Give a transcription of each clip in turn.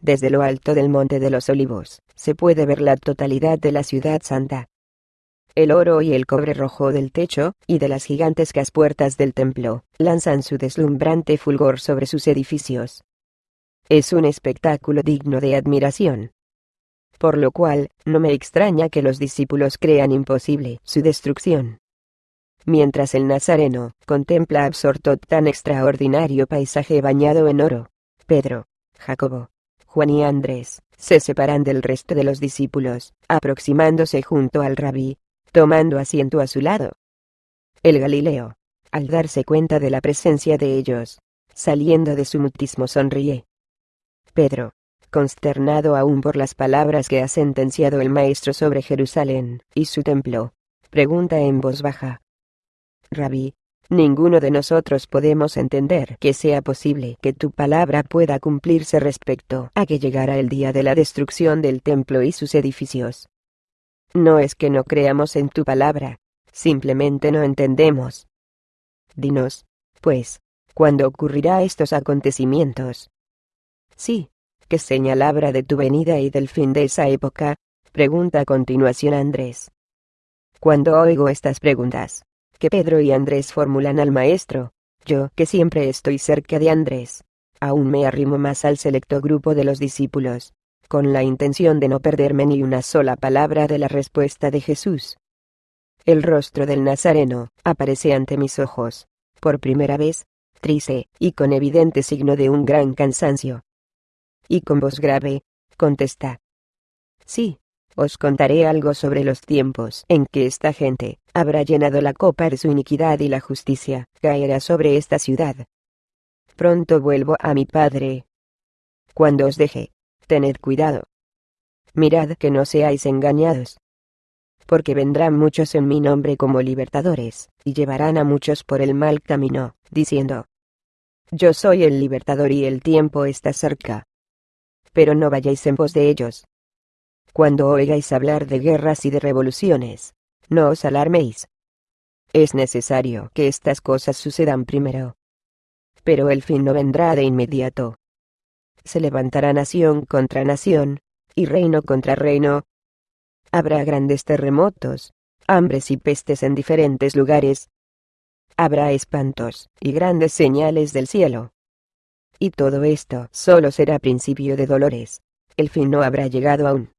desde lo alto del Monte de los Olivos, se puede ver la totalidad de la ciudad santa. El oro y el cobre rojo del techo, y de las gigantescas puertas del templo, lanzan su deslumbrante fulgor sobre sus edificios. Es un espectáculo digno de admiración. Por lo cual, no me extraña que los discípulos crean imposible su destrucción. Mientras el Nazareno contempla absorto tan extraordinario paisaje bañado en oro, Pedro, Jacobo, Juan y Andrés, se separan del resto de los discípulos, aproximándose junto al rabí, tomando asiento a su lado. El Galileo, al darse cuenta de la presencia de ellos, saliendo de su mutismo sonríe. Pedro, consternado aún por las palabras que ha sentenciado el Maestro sobre Jerusalén y su templo, pregunta en voz baja. Rabí, Ninguno de nosotros podemos entender que sea posible que tu palabra pueda cumplirse respecto a que llegara el día de la destrucción del templo y sus edificios. No es que no creamos en tu palabra, simplemente no entendemos. Dinos, pues, ¿cuándo ocurrirá estos acontecimientos? Sí, ¿qué señal habrá de tu venida y del fin de esa época? Pregunta a continuación Andrés. Cuando oigo estas preguntas, que Pedro y Andrés formulan al maestro. Yo, que siempre estoy cerca de Andrés, aún me arrimo más al selecto grupo de los discípulos, con la intención de no perderme ni una sola palabra de la respuesta de Jesús. El rostro del Nazareno aparece ante mis ojos, por primera vez, triste, y con evidente signo de un gran cansancio. Y con voz grave, contesta. Sí, os contaré algo sobre los tiempos en que esta gente habrá llenado la copa de su iniquidad y la justicia caerá sobre esta ciudad. Pronto vuelvo a mi Padre. Cuando os deje, tened cuidado. Mirad que no seáis engañados. Porque vendrán muchos en mi nombre como libertadores, y llevarán a muchos por el mal camino, diciendo, Yo soy el libertador y el tiempo está cerca. Pero no vayáis en pos de ellos, cuando oigáis hablar de guerras y de revoluciones, no os alarméis. Es necesario que estas cosas sucedan primero. Pero el fin no vendrá de inmediato. Se levantará nación contra nación, y reino contra reino. Habrá grandes terremotos, hambres y pestes en diferentes lugares. Habrá espantos y grandes señales del cielo. Y todo esto solo será principio de dolores. El fin no habrá llegado aún.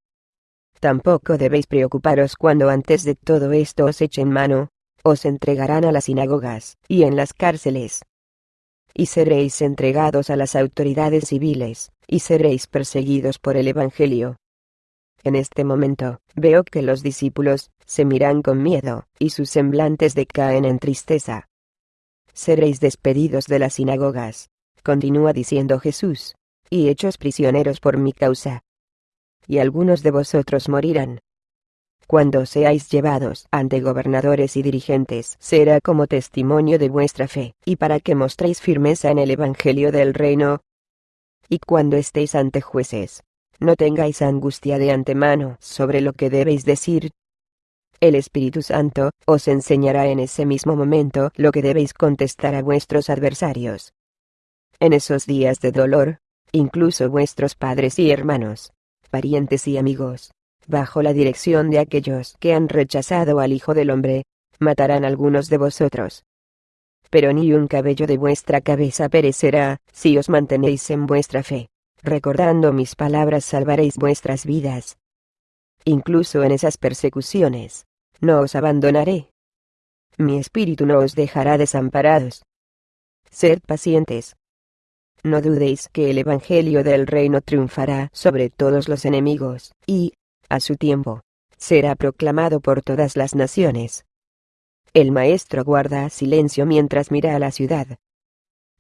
Tampoco debéis preocuparos cuando antes de todo esto os echen mano, os entregarán a las sinagogas, y en las cárceles. Y seréis entregados a las autoridades civiles, y seréis perseguidos por el Evangelio. En este momento, veo que los discípulos, se miran con miedo, y sus semblantes decaen en tristeza. Seréis despedidos de las sinagogas, continúa diciendo Jesús, y hechos prisioneros por mi causa y algunos de vosotros morirán. Cuando seáis llevados ante gobernadores y dirigentes, será como testimonio de vuestra fe, y para que mostréis firmeza en el Evangelio del reino. Y cuando estéis ante jueces, no tengáis angustia de antemano sobre lo que debéis decir. El Espíritu Santo os enseñará en ese mismo momento lo que debéis contestar a vuestros adversarios. En esos días de dolor, incluso vuestros padres y hermanos, parientes y amigos, bajo la dirección de aquellos que han rechazado al Hijo del Hombre, matarán algunos de vosotros. Pero ni un cabello de vuestra cabeza perecerá, si os mantenéis en vuestra fe. Recordando mis palabras salvaréis vuestras vidas. Incluso en esas persecuciones, no os abandonaré. Mi espíritu no os dejará desamparados. Sed pacientes, no dudéis que el Evangelio del reino triunfará sobre todos los enemigos, y, a su tiempo, será proclamado por todas las naciones. El maestro guarda silencio mientras mira a la ciudad.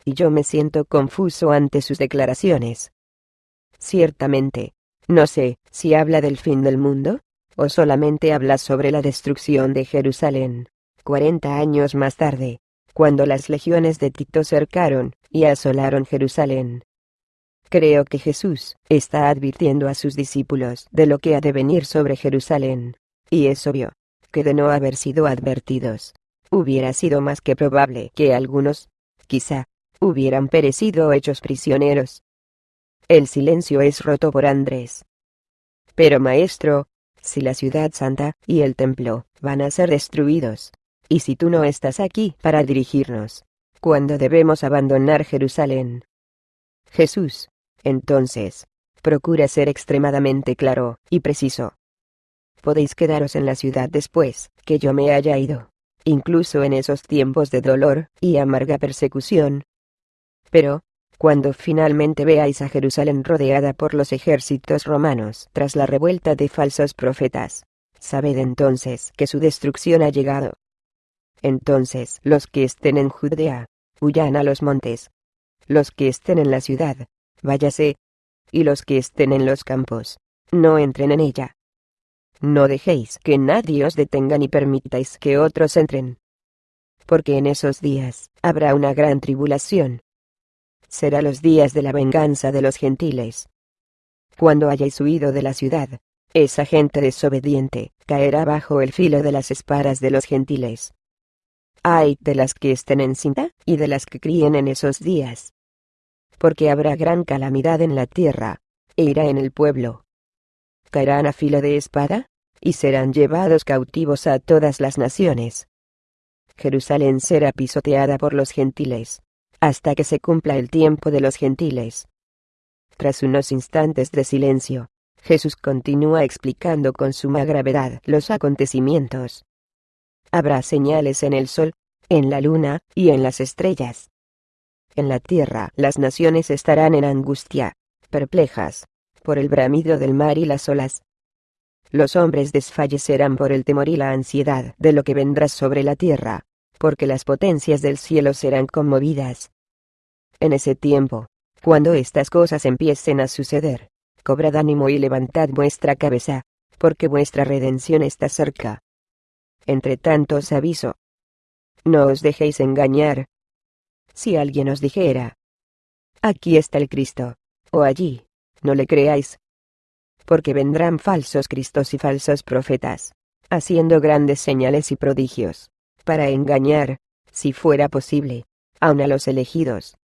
Y yo me siento confuso ante sus declaraciones. Ciertamente, no sé si habla del fin del mundo, o solamente habla sobre la destrucción de Jerusalén. Cuarenta años más tarde, cuando las legiones de Tito cercaron y asolaron Jerusalén. Creo que Jesús está advirtiendo a sus discípulos de lo que ha de venir sobre Jerusalén, y es obvio que de no haber sido advertidos, hubiera sido más que probable que algunos, quizá, hubieran perecido hechos prisioneros. El silencio es roto por Andrés. Pero maestro, si la ciudad santa y el templo van a ser destruidos, y si tú no estás aquí para dirigirnos, ¿cuándo debemos abandonar Jerusalén? Jesús, entonces, procura ser extremadamente claro y preciso. Podéis quedaros en la ciudad después que yo me haya ido, incluso en esos tiempos de dolor y amarga persecución. Pero, cuando finalmente veáis a Jerusalén rodeada por los ejércitos romanos tras la revuelta de falsos profetas, sabed entonces que su destrucción ha llegado. Entonces los que estén en Judea, huyan a los montes. Los que estén en la ciudad, váyase. Y los que estén en los campos, no entren en ella. No dejéis que nadie os detenga ni permitáis que otros entren. Porque en esos días habrá una gran tribulación, será los días de la venganza de los gentiles. Cuando hayáis huido de la ciudad, esa gente desobediente caerá bajo el filo de las espadas de los gentiles. Ay de las que estén en cinta y de las que críen en esos días. Porque habrá gran calamidad en la tierra, e irá en el pueblo. Caerán a filo de espada, y serán llevados cautivos a todas las naciones. Jerusalén será pisoteada por los gentiles hasta que se cumpla el tiempo de los gentiles. Tras unos instantes de silencio, Jesús continúa explicando con suma gravedad los acontecimientos. Habrá señales en el sol, en la luna y en las estrellas. En la tierra las naciones estarán en angustia, perplejas, por el bramido del mar y las olas. Los hombres desfallecerán por el temor y la ansiedad de lo que vendrá sobre la tierra porque las potencias del cielo serán conmovidas. En ese tiempo, cuando estas cosas empiecen a suceder, cobrad ánimo y levantad vuestra cabeza, porque vuestra redención está cerca. Entre tanto os aviso. No os dejéis engañar. Si alguien os dijera, aquí está el Cristo, o allí, no le creáis. Porque vendrán falsos Cristos y falsos profetas, haciendo grandes señales y prodigios para engañar, si fuera posible, aun a los elegidos.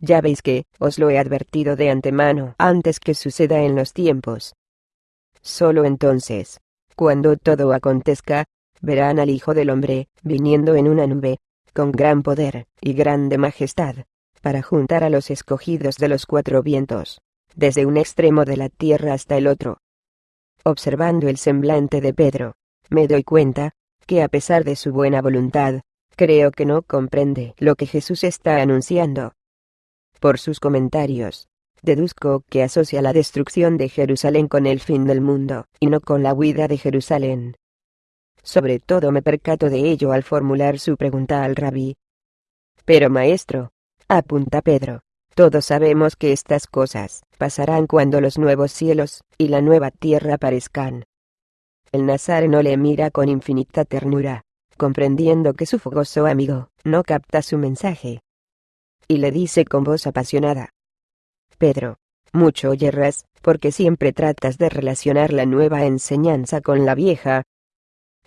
Ya veis que, os lo he advertido de antemano antes que suceda en los tiempos. Solo entonces, cuando todo acontezca, verán al Hijo del Hombre, viniendo en una nube, con gran poder y grande majestad, para juntar a los escogidos de los cuatro vientos, desde un extremo de la tierra hasta el otro. Observando el semblante de Pedro, me doy cuenta, que a pesar de su buena voluntad, creo que no comprende lo que Jesús está anunciando. Por sus comentarios, deduzco que asocia la destrucción de Jerusalén con el fin del mundo, y no con la huida de Jerusalén. Sobre todo me percato de ello al formular su pregunta al rabí. Pero maestro, apunta Pedro, todos sabemos que estas cosas pasarán cuando los nuevos cielos y la nueva tierra aparezcan. El nazareno le mira con infinita ternura, comprendiendo que su fogoso amigo no capta su mensaje. Y le dice con voz apasionada. Pedro, mucho yerras, porque siempre tratas de relacionar la nueva enseñanza con la vieja.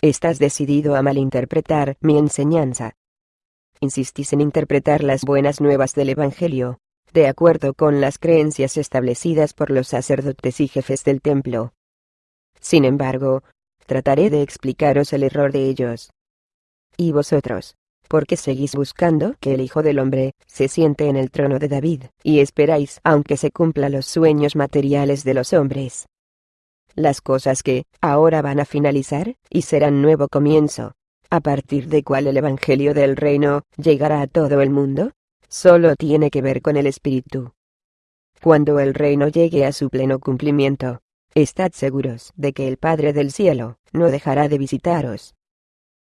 Estás decidido a malinterpretar mi enseñanza. Insistís en interpretar las buenas nuevas del Evangelio, de acuerdo con las creencias establecidas por los sacerdotes y jefes del templo. Sin embargo, trataré de explicaros el error de ellos. ¿Y vosotros? ¿Por qué seguís buscando que el Hijo del Hombre se siente en el trono de David, y esperáis aunque se cumplan los sueños materiales de los hombres? Las cosas que, ahora van a finalizar, y serán nuevo comienzo, a partir de cual el Evangelio del Reino llegará a todo el mundo, solo tiene que ver con el Espíritu. Cuando el reino llegue a su pleno cumplimiento, Estad seguros de que el Padre del cielo no dejará de visitaros.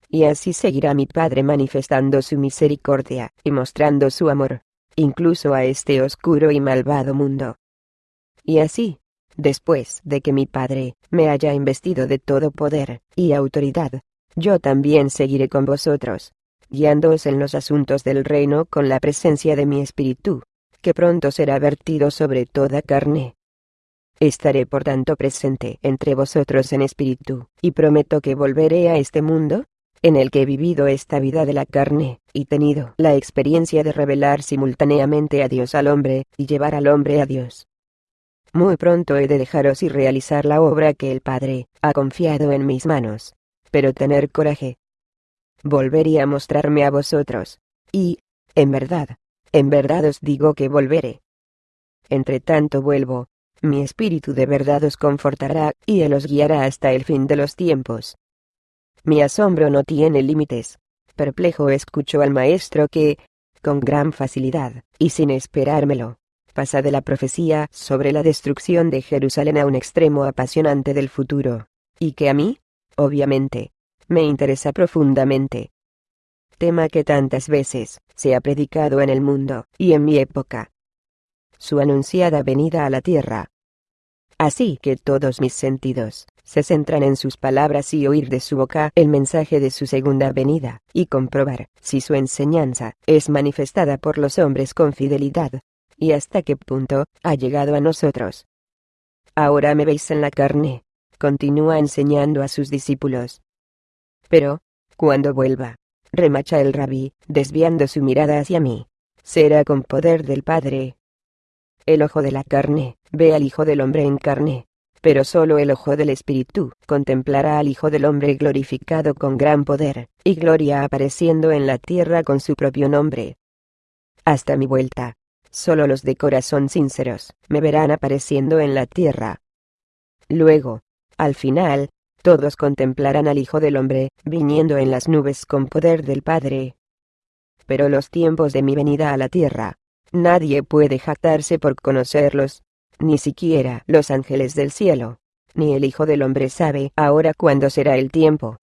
Y así seguirá mi Padre manifestando su misericordia y mostrando su amor, incluso a este oscuro y malvado mundo. Y así, después de que mi Padre me haya investido de todo poder y autoridad, yo también seguiré con vosotros, guiándoos en los asuntos del reino con la presencia de mi espíritu, que pronto será vertido sobre toda carne. Estaré por tanto presente entre vosotros en espíritu, y prometo que volveré a este mundo, en el que he vivido esta vida de la carne, y tenido la experiencia de revelar simultáneamente a Dios al hombre, y llevar al hombre a Dios. Muy pronto he de dejaros y realizar la obra que el Padre ha confiado en mis manos. Pero tener coraje. Volveré a mostrarme a vosotros. Y, en verdad, en verdad os digo que volveré. Entre tanto vuelvo, mi espíritu de verdad os confortará, y él os guiará hasta el fin de los tiempos. Mi asombro no tiene límites. Perplejo escucho al maestro que, con gran facilidad, y sin esperármelo, pasa de la profecía sobre la destrucción de Jerusalén a un extremo apasionante del futuro, y que a mí, obviamente, me interesa profundamente. Tema que tantas veces se ha predicado en el mundo, y en mi época. Su anunciada venida a la tierra. Así que todos mis sentidos se centran en sus palabras y oír de su boca el mensaje de su segunda venida, y comprobar si su enseñanza es manifestada por los hombres con fidelidad, y hasta qué punto ha llegado a nosotros. Ahora me veis en la carne, continúa enseñando a sus discípulos. Pero, cuando vuelva, remacha el rabí, desviando su mirada hacia mí, será con poder del Padre. El ojo de la carne, ve al Hijo del Hombre en carne, pero solo el ojo del Espíritu contemplará al Hijo del Hombre glorificado con gran poder, y gloria apareciendo en la tierra con su propio nombre. Hasta mi vuelta, solo los de corazón sinceros me verán apareciendo en la tierra. Luego, al final, todos contemplarán al Hijo del Hombre, viniendo en las nubes con poder del Padre. Pero los tiempos de mi venida a la tierra, nadie puede jactarse por conocerlos, ni siquiera los ángeles del cielo, ni el Hijo del Hombre sabe ahora cuándo será el tiempo.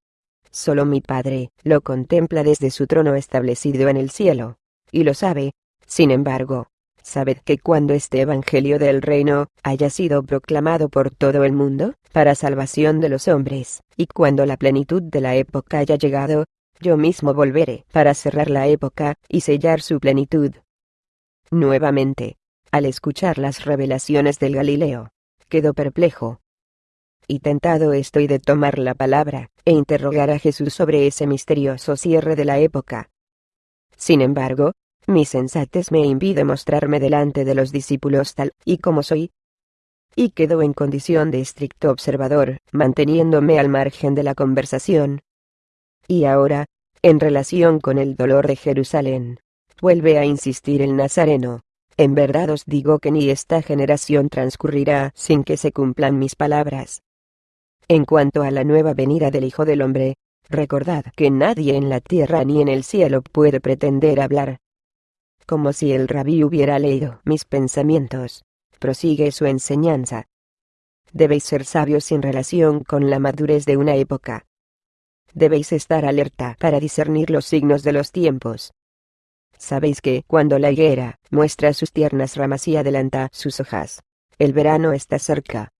Solo mi Padre lo contempla desde su trono establecido en el cielo, y lo sabe, sin embargo. Sabed que cuando este Evangelio del Reino haya sido proclamado por todo el mundo, para salvación de los hombres, y cuando la plenitud de la época haya llegado, yo mismo volveré para cerrar la época y sellar su plenitud. Nuevamente, al escuchar las revelaciones del Galileo, quedó perplejo. Y tentado estoy de tomar la palabra, e interrogar a Jesús sobre ese misterioso cierre de la época. Sin embargo, mi sensatez me impide mostrarme delante de los discípulos tal y como soy. Y quedo en condición de estricto observador, manteniéndome al margen de la conversación. Y ahora, en relación con el dolor de Jerusalén, vuelve a insistir el Nazareno. En verdad os digo que ni esta generación transcurrirá sin que se cumplan mis palabras. En cuanto a la nueva venida del Hijo del Hombre, recordad que nadie en la tierra ni en el cielo puede pretender hablar. Como si el rabí hubiera leído mis pensamientos. Prosigue su enseñanza. Debéis ser sabios en relación con la madurez de una época. Debéis estar alerta para discernir los signos de los tiempos. Sabéis que, cuando la higuera muestra sus tiernas ramas y adelanta sus hojas, el verano está cerca.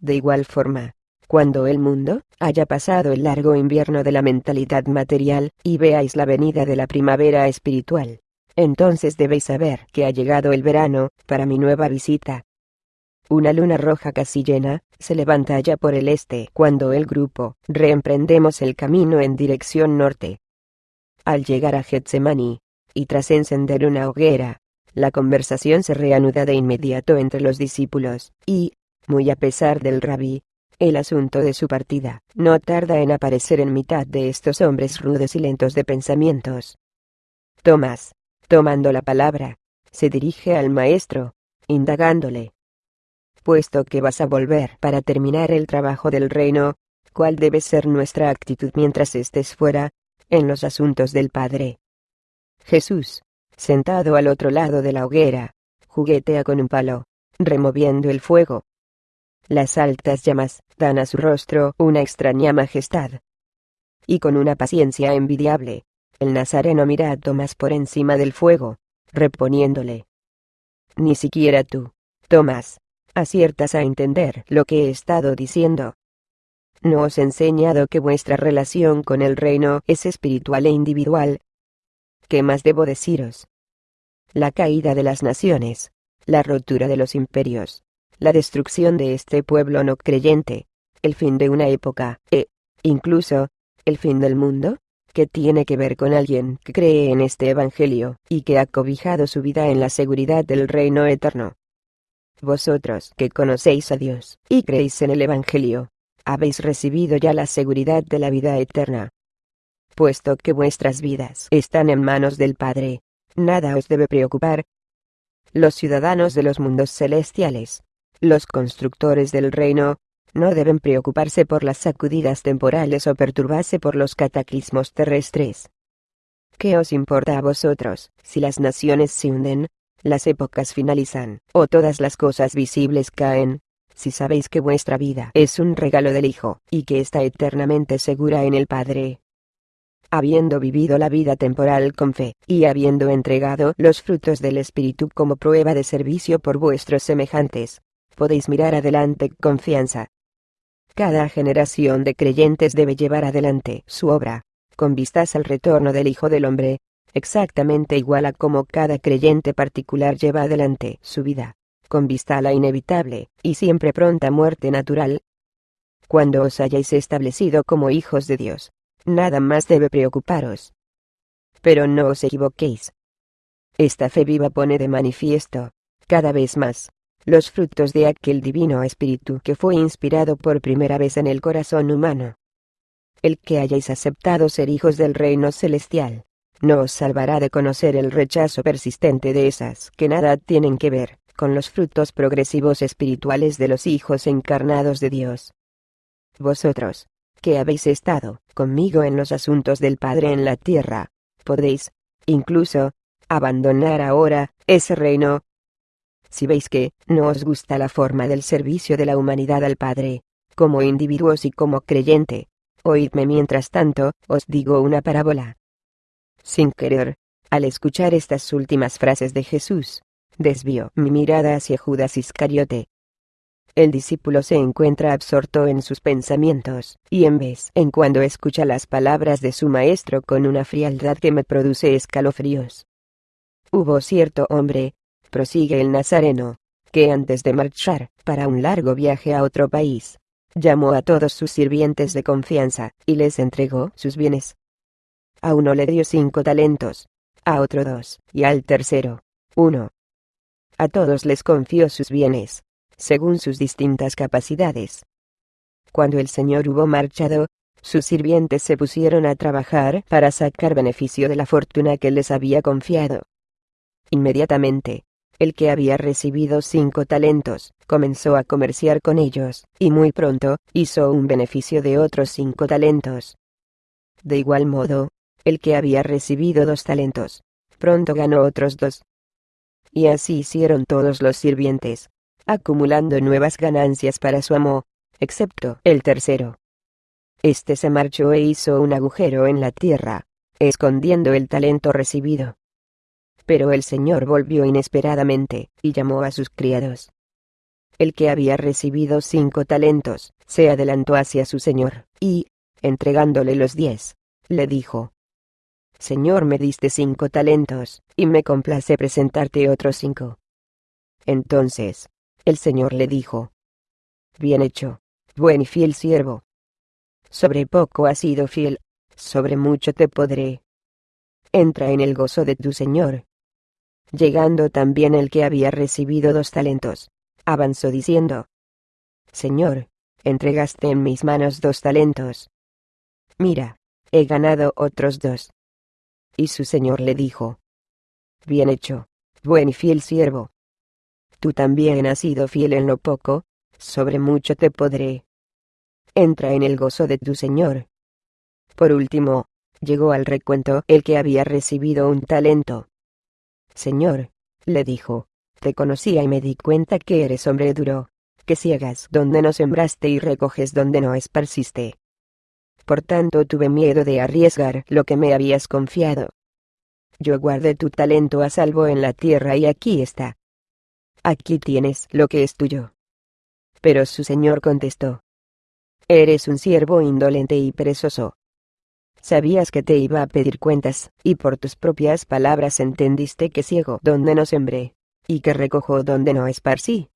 De igual forma, cuando el mundo haya pasado el largo invierno de la mentalidad material y veáis la venida de la primavera espiritual, entonces debéis saber que ha llegado el verano para mi nueva visita. Una luna roja casi llena se levanta allá por el este cuando el grupo reemprendemos el camino en dirección norte. Al llegar a Getsemani, y tras encender una hoguera, la conversación se reanuda de inmediato entre los discípulos, y, muy a pesar del rabí, el asunto de su partida no tarda en aparecer en mitad de estos hombres rudos y lentos de pensamientos. Tomás, tomando la palabra, se dirige al maestro, indagándole. Puesto que vas a volver para terminar el trabajo del reino, ¿cuál debe ser nuestra actitud mientras estés fuera, en los asuntos del Padre? Jesús, sentado al otro lado de la hoguera, juguetea con un palo, removiendo el fuego. Las altas llamas dan a su rostro una extraña majestad. Y con una paciencia envidiable, el nazareno mira a Tomás por encima del fuego, reponiéndole. Ni siquiera tú, Tomás, aciertas a entender lo que he estado diciendo. ¿No os he enseñado que vuestra relación con el reino es espiritual e individual, ¿Qué más debo deciros? La caída de las naciones, la rotura de los imperios, la destrucción de este pueblo no creyente, el fin de una época, e, incluso, el fin del mundo, que tiene que ver con alguien que cree en este Evangelio, y que ha cobijado su vida en la seguridad del reino eterno. Vosotros que conocéis a Dios, y creéis en el Evangelio, habéis recibido ya la seguridad de la vida eterna. Puesto que vuestras vidas están en manos del Padre, nada os debe preocupar. Los ciudadanos de los mundos celestiales, los constructores del reino, no deben preocuparse por las sacudidas temporales o perturbarse por los cataclismos terrestres. ¿Qué os importa a vosotros, si las naciones se hunden, las épocas finalizan, o todas las cosas visibles caen? Si sabéis que vuestra vida es un regalo del Hijo, y que está eternamente segura en el Padre. Habiendo vivido la vida temporal con fe, y habiendo entregado los frutos del Espíritu como prueba de servicio por vuestros semejantes, podéis mirar adelante con confianza, cada generación de creyentes debe llevar adelante su obra, con vistas al retorno del Hijo del Hombre, exactamente igual a como cada creyente particular lleva adelante su vida, con vista a la inevitable, y siempre pronta muerte natural. Cuando os hayáis establecido como hijos de Dios, nada más debe preocuparos. Pero no os equivoquéis. Esta fe viva pone de manifiesto, cada vez más, los frutos de aquel divino espíritu que fue inspirado por primera vez en el corazón humano. El que hayáis aceptado ser hijos del reino celestial, no os salvará de conocer el rechazo persistente de esas que nada tienen que ver con los frutos progresivos espirituales de los hijos encarnados de Dios. Vosotros, que habéis estado conmigo en los asuntos del Padre en la tierra, podéis, incluso, abandonar ahora ese reino si veis que no os gusta la forma del servicio de la humanidad al Padre, como individuos y como creyente, oídme mientras tanto, os digo una parábola. Sin querer, al escuchar estas últimas frases de Jesús, desvió mi mirada hacia Judas Iscariote. El discípulo se encuentra absorto en sus pensamientos, y en vez en cuando escucha las palabras de su maestro con una frialdad que me produce escalofríos. Hubo cierto hombre, prosigue el Nazareno, que antes de marchar, para un largo viaje a otro país, llamó a todos sus sirvientes de confianza, y les entregó sus bienes. A uno le dio cinco talentos, a otro dos, y al tercero, uno. A todos les confió sus bienes, según sus distintas capacidades. Cuando el Señor hubo marchado, sus sirvientes se pusieron a trabajar para sacar beneficio de la fortuna que les había confiado. Inmediatamente, el que había recibido cinco talentos, comenzó a comerciar con ellos, y muy pronto, hizo un beneficio de otros cinco talentos. De igual modo, el que había recibido dos talentos, pronto ganó otros dos. Y así hicieron todos los sirvientes, acumulando nuevas ganancias para su amo, excepto el tercero. Este se marchó e hizo un agujero en la tierra, escondiendo el talento recibido. Pero el señor volvió inesperadamente, y llamó a sus criados. El que había recibido cinco talentos, se adelantó hacia su señor, y, entregándole los diez, le dijo, Señor me diste cinco talentos, y me complace presentarte otros cinco. Entonces, el señor le dijo, Bien hecho, buen y fiel siervo. Sobre poco has sido fiel, sobre mucho te podré. Entra en el gozo de tu señor. Llegando también el que había recibido dos talentos, avanzó diciendo, Señor, entregaste en mis manos dos talentos. Mira, he ganado otros dos. Y su señor le dijo, Bien hecho, buen y fiel siervo. Tú también has sido fiel en lo poco, sobre mucho te podré. Entra en el gozo de tu señor. Por último, llegó al recuento el que había recibido un talento. Señor, le dijo, te conocía y me di cuenta que eres hombre duro, que ciegas donde no sembraste y recoges donde no esparciste. Por tanto tuve miedo de arriesgar lo que me habías confiado. Yo guardé tu talento a salvo en la tierra y aquí está. Aquí tienes lo que es tuyo. Pero su señor contestó. Eres un siervo indolente y perezoso. Sabías que te iba a pedir cuentas, y por tus propias palabras entendiste que ciego donde no sembré, y que recojo donde no esparcí.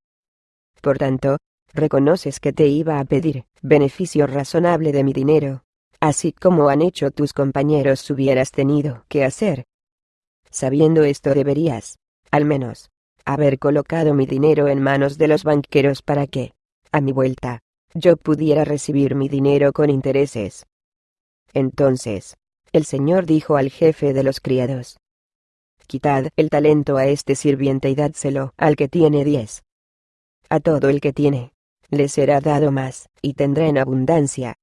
Por tanto, reconoces que te iba a pedir beneficio razonable de mi dinero, así como han hecho tus compañeros hubieras tenido que hacer. Sabiendo esto deberías, al menos, haber colocado mi dinero en manos de los banqueros para que, a mi vuelta, yo pudiera recibir mi dinero con intereses. Entonces, el Señor dijo al jefe de los criados, Quitad el talento a este sirviente y dádselo al que tiene diez. A todo el que tiene, le será dado más, y tendrá en abundancia.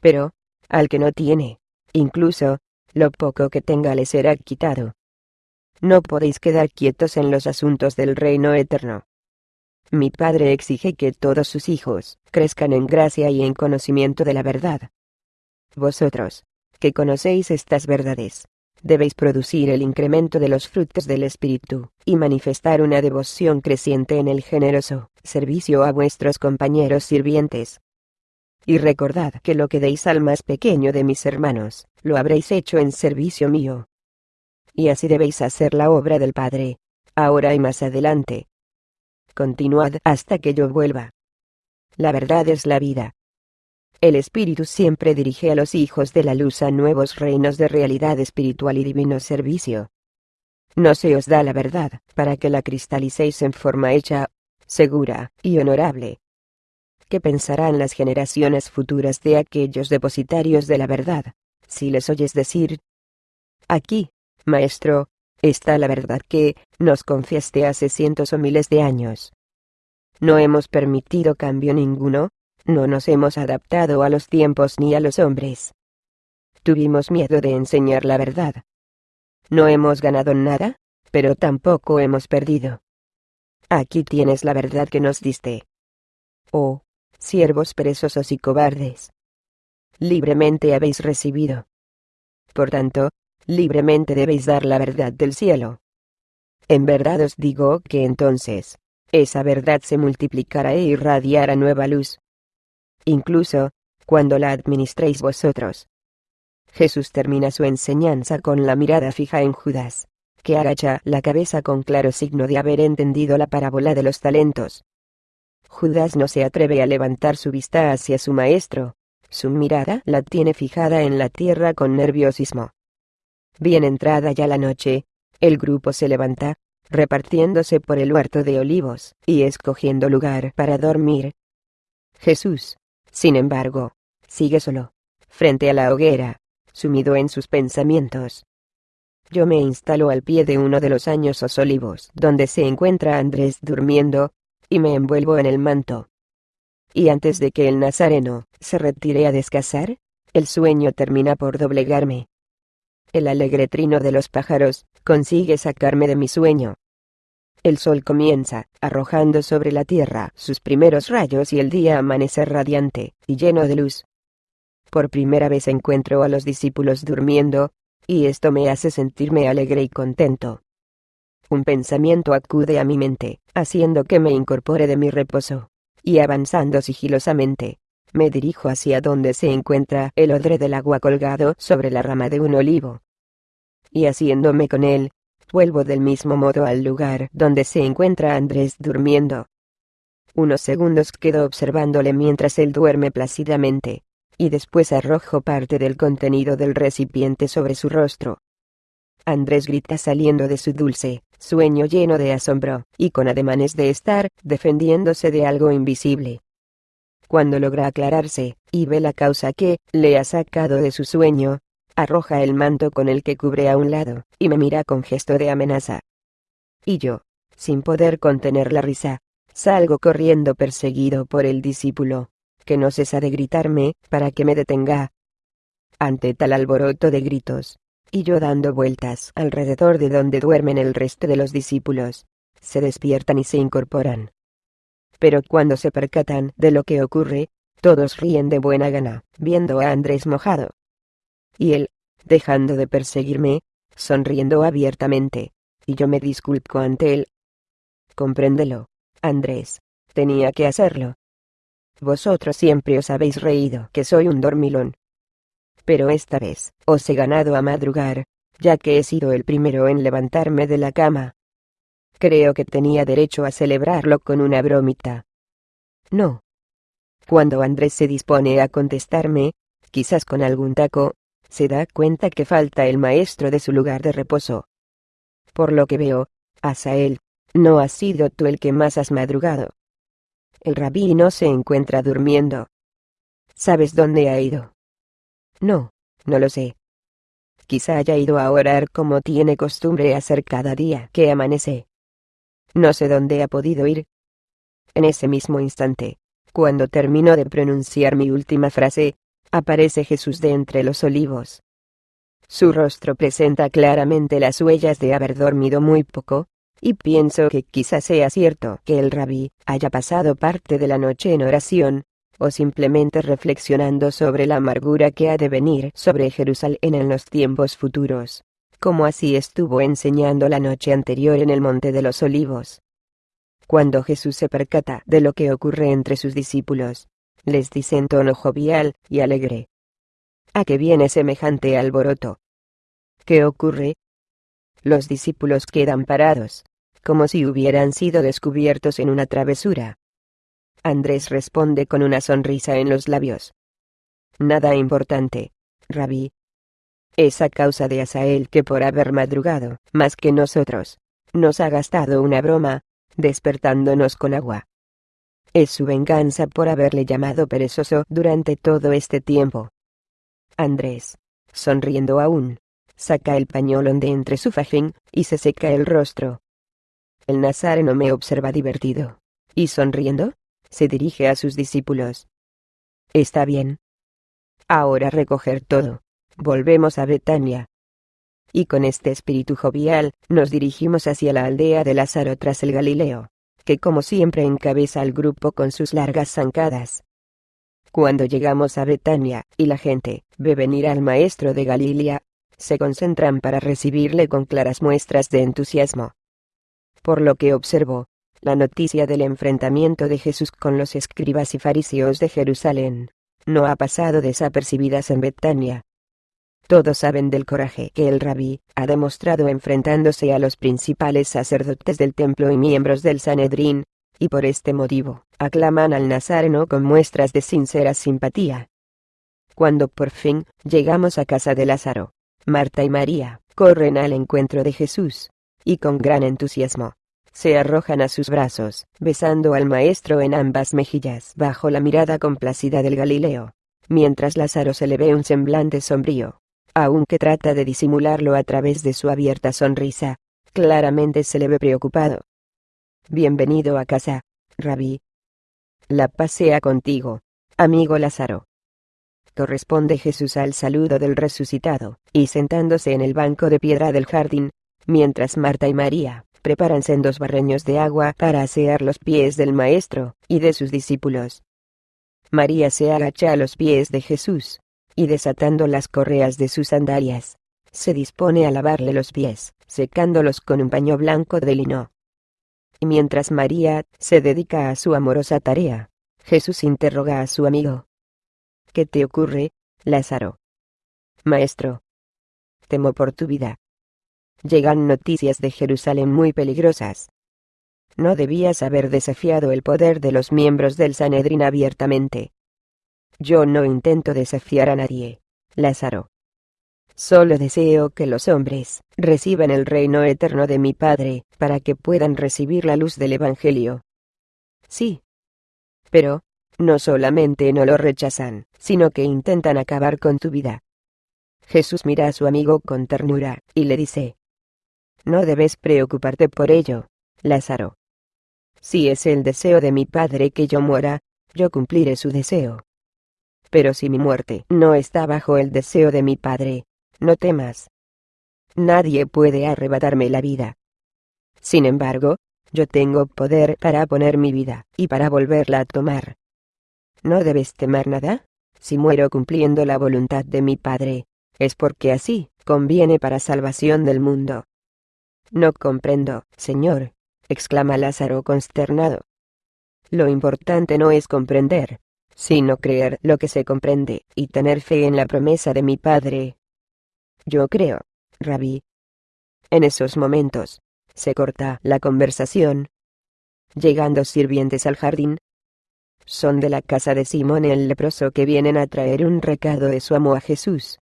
Pero, al que no tiene, incluso, lo poco que tenga le será quitado. No podéis quedar quietos en los asuntos del reino eterno. Mi Padre exige que todos sus hijos crezcan en gracia y en conocimiento de la verdad. Vosotros, que conocéis estas verdades, debéis producir el incremento de los frutos del Espíritu, y manifestar una devoción creciente en el generoso servicio a vuestros compañeros sirvientes. Y recordad que lo que deis al más pequeño de mis hermanos, lo habréis hecho en servicio mío. Y así debéis hacer la obra del Padre, ahora y más adelante. Continuad hasta que yo vuelva. La verdad es la vida. El Espíritu siempre dirige a los hijos de la luz a nuevos reinos de realidad espiritual y divino servicio. No se os da la verdad, para que la cristalicéis en forma hecha, segura y honorable. ¿Qué pensarán las generaciones futuras de aquellos depositarios de la verdad, si les oyes decir, aquí, maestro, está la verdad que nos confiaste hace cientos o miles de años? No hemos permitido cambio ninguno, no nos hemos adaptado a los tiempos ni a los hombres. Tuvimos miedo de enseñar la verdad. No hemos ganado nada, pero tampoco hemos perdido. Aquí tienes la verdad que nos diste. Oh, siervos perezosos y cobardes. Libremente habéis recibido. Por tanto, libremente debéis dar la verdad del cielo. En verdad os digo que entonces, esa verdad se multiplicará e irradiará nueva luz, incluso, cuando la administréis vosotros. Jesús termina su enseñanza con la mirada fija en Judas, que agacha la cabeza con claro signo de haber entendido la parábola de los talentos. Judas no se atreve a levantar su vista hacia su maestro, su mirada la tiene fijada en la tierra con nerviosismo. Bien entrada ya la noche, el grupo se levanta, repartiéndose por el huerto de olivos, y escogiendo lugar para dormir. Jesús, sin embargo, sigue solo, frente a la hoguera, sumido en sus pensamientos. Yo me instalo al pie de uno de los añosos olivos donde se encuentra Andrés durmiendo, y me envuelvo en el manto. Y antes de que el nazareno se retire a descansar, el sueño termina por doblegarme. El alegre trino de los pájaros consigue sacarme de mi sueño. El sol comienza, arrojando sobre la tierra sus primeros rayos y el día amanece radiante y lleno de luz. Por primera vez encuentro a los discípulos durmiendo, y esto me hace sentirme alegre y contento. Un pensamiento acude a mi mente, haciendo que me incorpore de mi reposo, y avanzando sigilosamente, me dirijo hacia donde se encuentra el odre del agua colgado sobre la rama de un olivo. Y haciéndome con él, Vuelvo del mismo modo al lugar donde se encuentra Andrés durmiendo. Unos segundos quedo observándole mientras él duerme plácidamente, y después arrojo parte del contenido del recipiente sobre su rostro. Andrés grita saliendo de su dulce sueño lleno de asombro, y con ademanes de estar defendiéndose de algo invisible. Cuando logra aclararse, y ve la causa que le ha sacado de su sueño, arroja el manto con el que cubre a un lado, y me mira con gesto de amenaza. Y yo, sin poder contener la risa, salgo corriendo perseguido por el discípulo, que no cesa de gritarme, para que me detenga. Ante tal alboroto de gritos, y yo dando vueltas alrededor de donde duermen el resto de los discípulos, se despiertan y se incorporan. Pero cuando se percatan de lo que ocurre, todos ríen de buena gana, viendo a Andrés mojado, y él, dejando de perseguirme, sonriendo abiertamente, y yo me disculpo ante él. Compréndelo, Andrés, tenía que hacerlo. Vosotros siempre os habéis reído que soy un dormilón. Pero esta vez, os he ganado a madrugar, ya que he sido el primero en levantarme de la cama. Creo que tenía derecho a celebrarlo con una bromita. No. Cuando Andrés se dispone a contestarme, quizás con algún taco, se da cuenta que falta el maestro de su lugar de reposo. Por lo que veo, Asael, no has sido tú el que más has madrugado. El rabí no se encuentra durmiendo. ¿Sabes dónde ha ido? No, no lo sé. Quizá haya ido a orar como tiene costumbre hacer cada día que amanece. No sé dónde ha podido ir. En ese mismo instante, cuando termino de pronunciar mi última frase, aparece Jesús de entre los olivos. Su rostro presenta claramente las huellas de haber dormido muy poco, y pienso que quizás sea cierto que el rabí haya pasado parte de la noche en oración, o simplemente reflexionando sobre la amargura que ha de venir sobre Jerusalén en los tiempos futuros, como así estuvo enseñando la noche anterior en el Monte de los Olivos. Cuando Jesús se percata de lo que ocurre entre sus discípulos, les dice en tono jovial y alegre. ¿A qué viene semejante alboroto? ¿Qué ocurre? Los discípulos quedan parados, como si hubieran sido descubiertos en una travesura. Andrés responde con una sonrisa en los labios. Nada importante, rabí. Es a causa de Asael que por haber madrugado, más que nosotros, nos ha gastado una broma, despertándonos con agua. Es su venganza por haberle llamado perezoso durante todo este tiempo. Andrés, sonriendo aún, saca el pañolón de entre su fajín y se seca el rostro. El nazareno me observa divertido. Y sonriendo, se dirige a sus discípulos. Está bien. Ahora recoger todo. Volvemos a Betania. Y con este espíritu jovial, nos dirigimos hacia la aldea de Lázaro tras el Galileo, que como siempre encabeza al grupo con sus largas zancadas. Cuando llegamos a Betania, y la gente ve venir al maestro de Galilea, se concentran para recibirle con claras muestras de entusiasmo. Por lo que observo, la noticia del enfrentamiento de Jesús con los escribas y fariseos de Jerusalén no ha pasado desapercibidas en Betania. Todos saben del coraje que el rabí ha demostrado enfrentándose a los principales sacerdotes del templo y miembros del Sanedrín, y por este motivo, aclaman al Nazareno con muestras de sincera simpatía. Cuando por fin llegamos a casa de Lázaro, Marta y María corren al encuentro de Jesús, y con gran entusiasmo, se arrojan a sus brazos, besando al maestro en ambas mejillas bajo la mirada complacida del Galileo, mientras Lázaro se le ve un semblante sombrío. Aunque trata de disimularlo a través de su abierta sonrisa, claramente se le ve preocupado. Bienvenido a casa, rabí. La pasea contigo, amigo Lázaro. Corresponde Jesús al saludo del resucitado, y sentándose en el banco de piedra del jardín, mientras Marta y María preparan sendos barreños de agua para asear los pies del Maestro y de sus discípulos. María se agacha a los pies de Jesús, y desatando las correas de sus sandalias, se dispone a lavarle los pies, secándolos con un paño blanco de lino. Y mientras María se dedica a su amorosa tarea, Jesús interroga a su amigo. ¿Qué te ocurre, Lázaro? Maestro. Temo por tu vida. Llegan noticias de Jerusalén muy peligrosas. No debías haber desafiado el poder de los miembros del Sanedrín abiertamente. Yo no intento desafiar a nadie, Lázaro. Solo deseo que los hombres reciban el reino eterno de mi Padre, para que puedan recibir la luz del Evangelio. Sí. Pero, no solamente no lo rechazan, sino que intentan acabar con tu vida. Jesús mira a su amigo con ternura, y le dice, no debes preocuparte por ello, Lázaro. Si es el deseo de mi Padre que yo muera, yo cumpliré su deseo. Pero si mi muerte no está bajo el deseo de mi Padre, no temas. Nadie puede arrebatarme la vida. Sin embargo, yo tengo poder para poner mi vida y para volverla a tomar. No debes temer nada. Si muero cumpliendo la voluntad de mi Padre, es porque así conviene para salvación del mundo. No comprendo, señor, exclama Lázaro consternado. Lo importante no es comprender, sino creer lo que se comprende y tener fe en la promesa de mi Padre. Yo creo, rabí. En esos momentos, se corta la conversación. Llegando sirvientes al jardín, son de la casa de Simón el leproso que vienen a traer un recado de su amo a Jesús.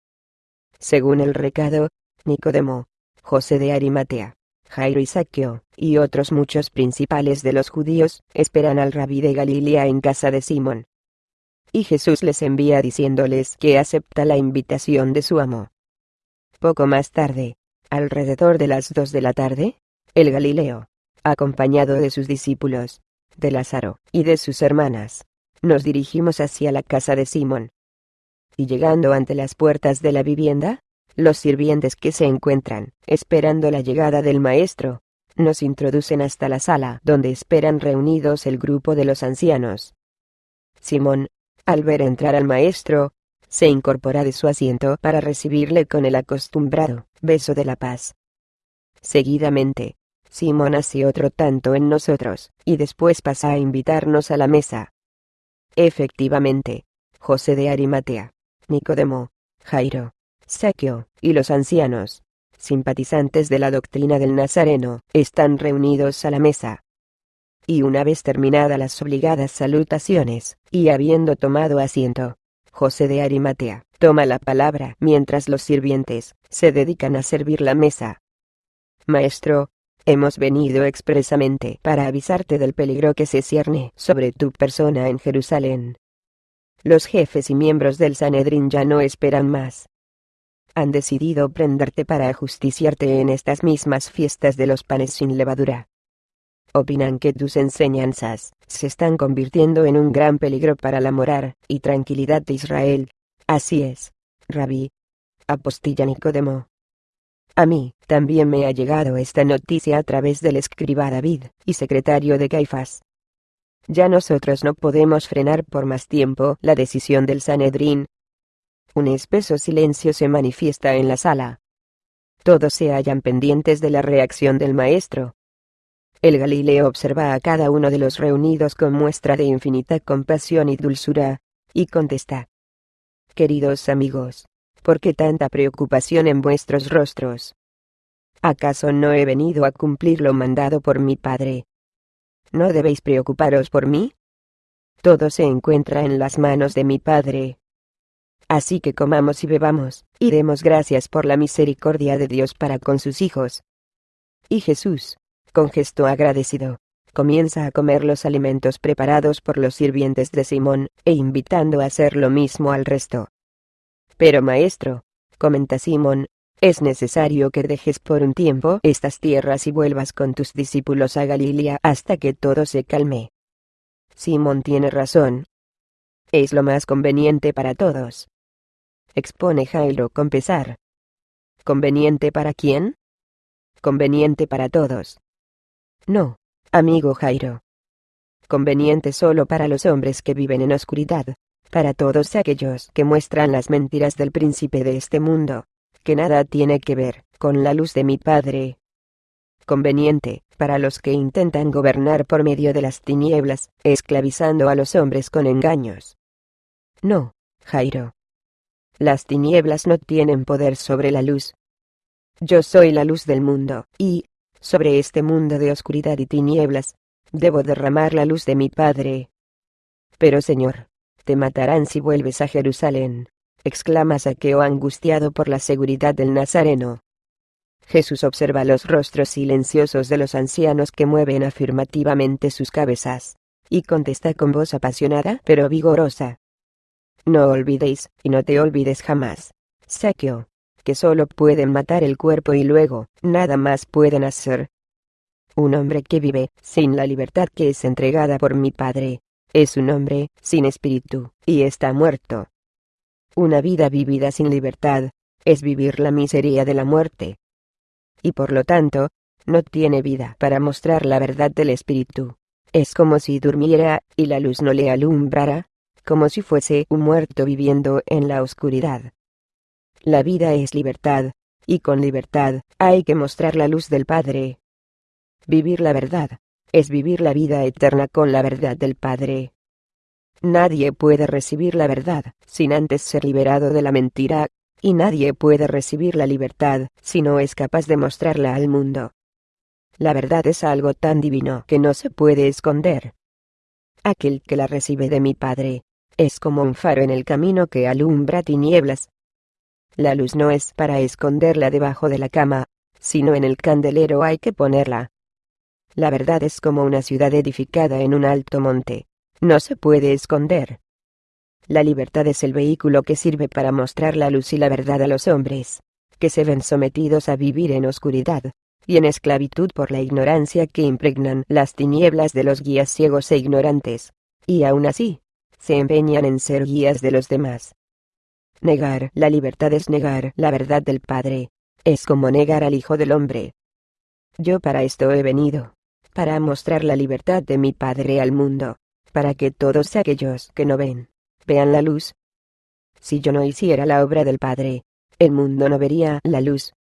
Según el recado, Nicodemo, José de Arimatea, Jairo y Saqueo, y otros muchos principales de los judíos, esperan al rabí de Galilea en casa de Simón. Y Jesús les envía diciéndoles que acepta la invitación de su amo. Poco más tarde, alrededor de las dos de la tarde, el Galileo, acompañado de sus discípulos, de Lázaro y de sus hermanas, nos dirigimos hacia la casa de Simón. Y llegando ante las puertas de la vivienda, los sirvientes que se encuentran, esperando la llegada del maestro, nos introducen hasta la sala donde esperan reunidos el grupo de los ancianos. Simón, al ver entrar al maestro, se incorpora de su asiento para recibirle con el acostumbrado beso de la paz. Seguidamente, Simón hace otro tanto en nosotros, y después pasa a invitarnos a la mesa. Efectivamente, José de Arimatea, Nicodemo, Jairo, Saqueo, y los ancianos, simpatizantes de la doctrina del Nazareno, están reunidos a la mesa. Y una vez terminadas las obligadas salutaciones, y habiendo tomado asiento, José de Arimatea, toma la palabra mientras los sirvientes se dedican a servir la mesa. Maestro, hemos venido expresamente para avisarte del peligro que se cierne sobre tu persona en Jerusalén. Los jefes y miembros del Sanedrín ya no esperan más han decidido prenderte para ajusticiarte en estas mismas fiestas de los panes sin levadura. Opinan que tus enseñanzas se están convirtiendo en un gran peligro para la moral y tranquilidad de Israel. Así es, Rabí. Apostilla Nicodemo. A mí, también me ha llegado esta noticia a través del escriba David, y secretario de Caifás. Ya nosotros no podemos frenar por más tiempo la decisión del Sanedrín, un espeso silencio se manifiesta en la sala. Todos se hallan pendientes de la reacción del maestro. El Galileo observa a cada uno de los reunidos con muestra de infinita compasión y dulzura, y contesta. Queridos amigos, ¿por qué tanta preocupación en vuestros rostros? ¿Acaso no he venido a cumplir lo mandado por mi Padre? ¿No debéis preocuparos por mí? Todo se encuentra en las manos de mi Padre, Así que comamos y bebamos, y demos gracias por la misericordia de Dios para con sus hijos. Y Jesús, con gesto agradecido, comienza a comer los alimentos preparados por los sirvientes de Simón, e invitando a hacer lo mismo al resto. Pero maestro, comenta Simón, es necesario que dejes por un tiempo estas tierras y vuelvas con tus discípulos a Galilea hasta que todo se calme. Simón tiene razón. Es lo más conveniente para todos expone Jairo con pesar. ¿Conveniente para quién? Conveniente para todos. No, amigo Jairo. Conveniente solo para los hombres que viven en oscuridad, para todos aquellos que muestran las mentiras del príncipe de este mundo, que nada tiene que ver con la luz de mi Padre. Conveniente, para los que intentan gobernar por medio de las tinieblas, esclavizando a los hombres con engaños. No, Jairo, las tinieblas no tienen poder sobre la luz. Yo soy la luz del mundo, y, sobre este mundo de oscuridad y tinieblas, debo derramar la luz de mi Padre. Pero Señor, te matarán si vuelves a Jerusalén, exclama Saqueo angustiado por la seguridad del Nazareno. Jesús observa los rostros silenciosos de los ancianos que mueven afirmativamente sus cabezas, y contesta con voz apasionada pero vigorosa. No olvidéis, y no te olvides jamás. Saqueo. Que solo pueden matar el cuerpo y luego, nada más pueden hacer. Un hombre que vive, sin la libertad que es entregada por mi Padre, es un hombre, sin espíritu, y está muerto. Una vida vivida sin libertad, es vivir la miseria de la muerte. Y por lo tanto, no tiene vida para mostrar la verdad del espíritu. Es como si durmiera, y la luz no le alumbrara, como si fuese un muerto viviendo en la oscuridad. La vida es libertad, y con libertad, hay que mostrar la luz del Padre. Vivir la verdad, es vivir la vida eterna con la verdad del Padre. Nadie puede recibir la verdad, sin antes ser liberado de la mentira, y nadie puede recibir la libertad, si no es capaz de mostrarla al mundo. La verdad es algo tan divino que no se puede esconder. Aquel que la recibe de mi Padre, es como un faro en el camino que alumbra tinieblas. La luz no es para esconderla debajo de la cama, sino en el candelero hay que ponerla. La verdad es como una ciudad edificada en un alto monte. No se puede esconder. La libertad es el vehículo que sirve para mostrar la luz y la verdad a los hombres, que se ven sometidos a vivir en oscuridad, y en esclavitud por la ignorancia que impregnan las tinieblas de los guías ciegos e ignorantes, y aún así, se empeñan en ser guías de los demás. Negar la libertad es negar la verdad del Padre, es como negar al Hijo del Hombre. Yo para esto he venido, para mostrar la libertad de mi Padre al mundo, para que todos aquellos que no ven, vean la luz. Si yo no hiciera la obra del Padre, el mundo no vería la luz.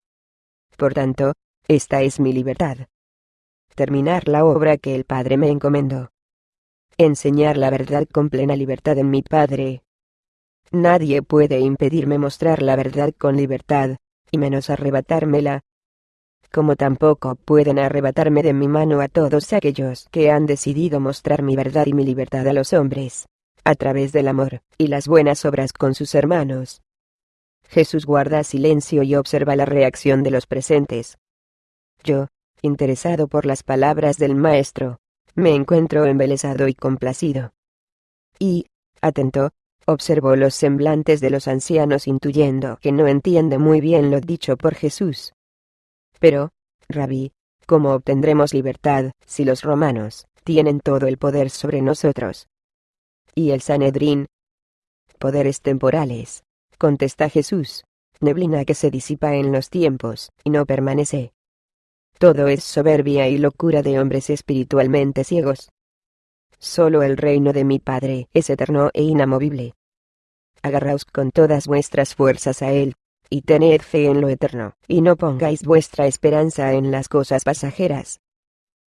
Por tanto, esta es mi libertad. Terminar la obra que el Padre me encomendó. Enseñar la verdad con plena libertad en mi Padre. Nadie puede impedirme mostrar la verdad con libertad, y menos arrebatármela. Como tampoco pueden arrebatarme de mi mano a todos aquellos que han decidido mostrar mi verdad y mi libertad a los hombres, a través del amor y las buenas obras con sus hermanos. Jesús guarda silencio y observa la reacción de los presentes. Yo, interesado por las palabras del Maestro, me encuentro embelesado y complacido. Y, atento, observo los semblantes de los ancianos intuyendo que no entiende muy bien lo dicho por Jesús. Pero, rabí, ¿cómo obtendremos libertad si los romanos tienen todo el poder sobre nosotros? ¿Y el Sanedrín? Poderes temporales, contesta Jesús, neblina que se disipa en los tiempos y no permanece. Todo es soberbia y locura de hombres espiritualmente ciegos. Solo el reino de mi Padre es eterno e inamovible. Agarraos con todas vuestras fuerzas a él, y tened fe en lo eterno, y no pongáis vuestra esperanza en las cosas pasajeras.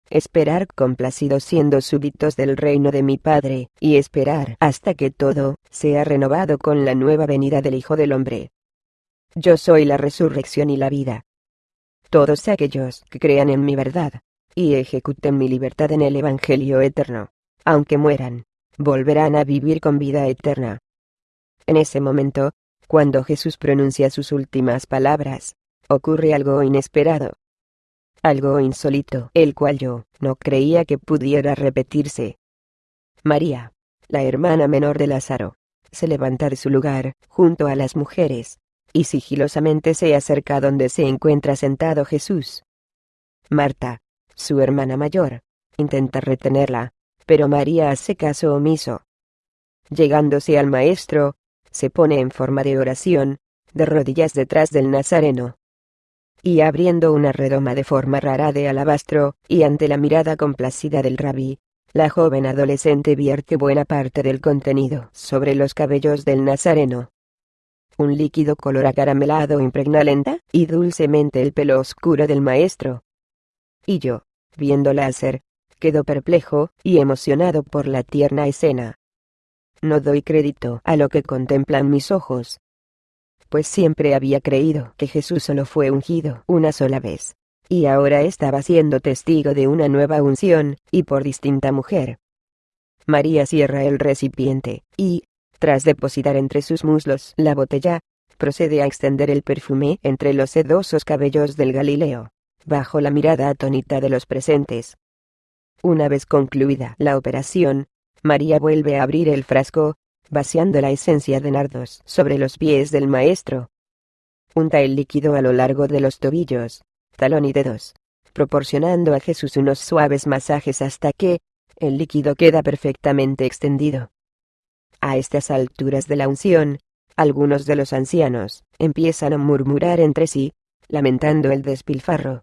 Esperar complacidos siendo súbitos del reino de mi Padre, y esperar hasta que todo sea renovado con la nueva venida del Hijo del Hombre. Yo soy la resurrección y la vida. Todos aquellos que crean en mi verdad, y ejecuten mi libertad en el Evangelio eterno, aunque mueran, volverán a vivir con vida eterna. En ese momento, cuando Jesús pronuncia sus últimas palabras, ocurre algo inesperado. Algo insólito, el cual yo no creía que pudiera repetirse. María, la hermana menor de Lázaro, se levanta de su lugar, junto a las mujeres, y sigilosamente se acerca donde se encuentra sentado Jesús. Marta, su hermana mayor, intenta retenerla, pero María hace caso omiso. Llegándose al maestro, se pone en forma de oración, de rodillas detrás del Nazareno. Y abriendo una redoma de forma rara de alabastro, y ante la mirada complacida del rabí, la joven adolescente vierte buena parte del contenido sobre los cabellos del Nazareno un líquido color acaramelado impregna lenta y dulcemente el pelo oscuro del maestro. Y yo, viéndola hacer, quedo perplejo y emocionado por la tierna escena. No doy crédito a lo que contemplan mis ojos. Pues siempre había creído que Jesús solo fue ungido una sola vez. Y ahora estaba siendo testigo de una nueva unción, y por distinta mujer. María cierra el recipiente, y, tras depositar entre sus muslos la botella, procede a extender el perfume entre los sedosos cabellos del Galileo, bajo la mirada atónita de los presentes. Una vez concluida la operación, María vuelve a abrir el frasco, vaciando la esencia de nardos sobre los pies del maestro. Unta el líquido a lo largo de los tobillos, talón y dedos, proporcionando a Jesús unos suaves masajes hasta que, el líquido queda perfectamente extendido. A estas alturas de la unción, algunos de los ancianos empiezan a murmurar entre sí, lamentando el despilfarro.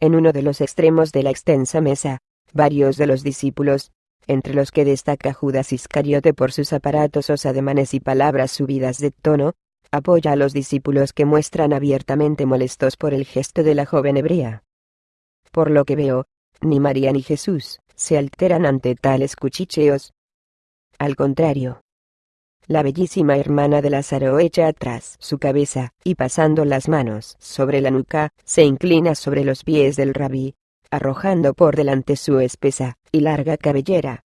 En uno de los extremos de la extensa mesa, varios de los discípulos, entre los que destaca Judas Iscariote por sus aparatosos ademanes y palabras subidas de tono, apoya a los discípulos que muestran abiertamente molestos por el gesto de la joven hebrea. Por lo que veo, ni María ni Jesús se alteran ante tales cuchicheos, al contrario. La bellísima hermana de Lázaro echa atrás su cabeza, y pasando las manos sobre la nuca, se inclina sobre los pies del rabí, arrojando por delante su espesa y larga cabellera.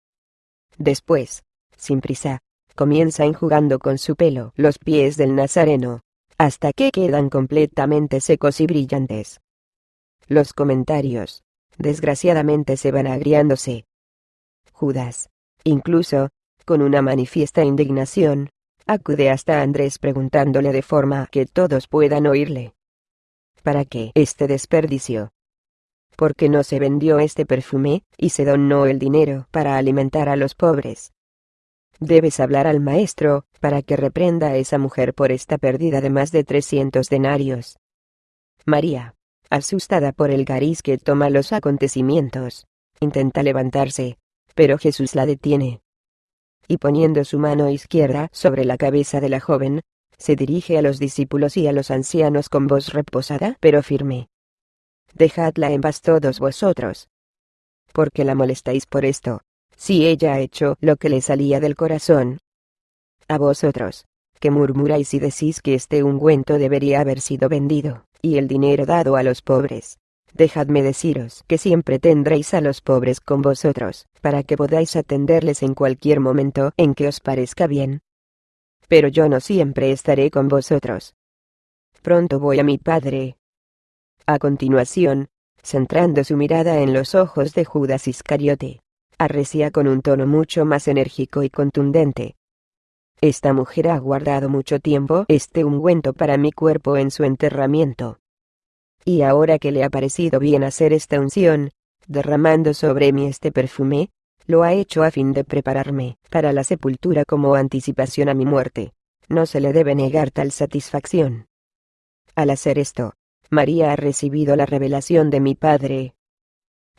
Después, sin prisa, comienza enjugando con su pelo los pies del nazareno, hasta que quedan completamente secos y brillantes, Los comentarios, desgraciadamente se van agriándose. Judas, incluso, con una manifiesta indignación, acude hasta Andrés preguntándole de forma que todos puedan oírle. ¿Para qué este desperdicio? ¿Por qué no se vendió este perfume, y se donó el dinero para alimentar a los pobres? Debes hablar al maestro, para que reprenda a esa mujer por esta pérdida de más de trescientos denarios. María, asustada por el gariz que toma los acontecimientos, intenta levantarse, pero Jesús la detiene. Y poniendo su mano izquierda sobre la cabeza de la joven, se dirige a los discípulos y a los ancianos con voz reposada pero firme. Dejadla en paz todos vosotros. ¿Por qué la molestáis por esto? si ella ha hecho lo que le salía del corazón. A vosotros, que murmuráis y decís que este ungüento debería haber sido vendido, y el dinero dado a los pobres. Dejadme deciros que siempre tendréis a los pobres con vosotros, para que podáis atenderles en cualquier momento en que os parezca bien. Pero yo no siempre estaré con vosotros. Pronto voy a mi padre. A continuación, centrando su mirada en los ojos de Judas Iscariote, arrecía con un tono mucho más enérgico y contundente. Esta mujer ha guardado mucho tiempo este ungüento para mi cuerpo en su enterramiento. Y ahora que le ha parecido bien hacer esta unción, derramando sobre mí este perfume, lo ha hecho a fin de prepararme para la sepultura como anticipación a mi muerte. No se le debe negar tal satisfacción. Al hacer esto, María ha recibido la revelación de mi Padre,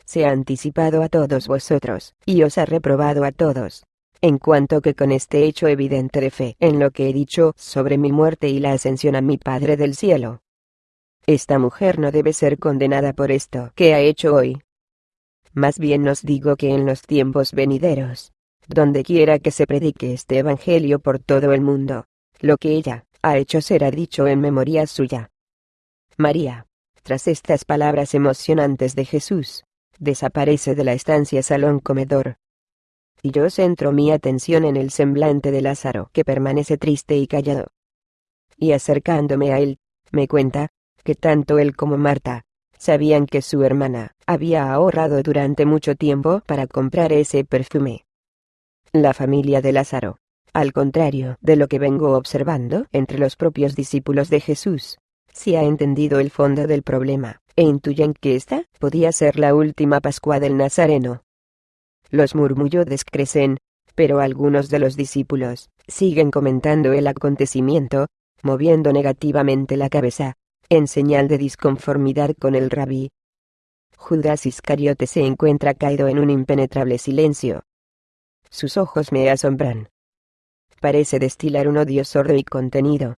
se ha anticipado a todos vosotros, y os ha reprobado a todos. En cuanto que con este hecho evidente de fe en lo que he dicho sobre mi muerte y la ascensión a mi Padre del cielo. Esta mujer no debe ser condenada por esto que ha hecho hoy. Más bien os digo que en los tiempos venideros, donde quiera que se predique este Evangelio por todo el mundo, lo que ella ha hecho será dicho en memoria suya. María, tras estas palabras emocionantes de Jesús, desaparece de la estancia salón comedor. Y yo centro mi atención en el semblante de Lázaro, que permanece triste y callado. Y acercándome a él, me cuenta, que tanto él como Marta, sabían que su hermana había ahorrado durante mucho tiempo para comprar ese perfume. La familia de Lázaro, al contrario de lo que vengo observando entre los propios discípulos de Jesús, si ha entendido el fondo del problema, e intuyen que esta podía ser la última Pascua del Nazareno. Los murmullos crecen, pero algunos de los discípulos siguen comentando el acontecimiento, moviendo negativamente la cabeza, en señal de disconformidad con el rabí. Judas Iscariote se encuentra caído en un impenetrable silencio. Sus ojos me asombran. Parece destilar un odio sordo y contenido.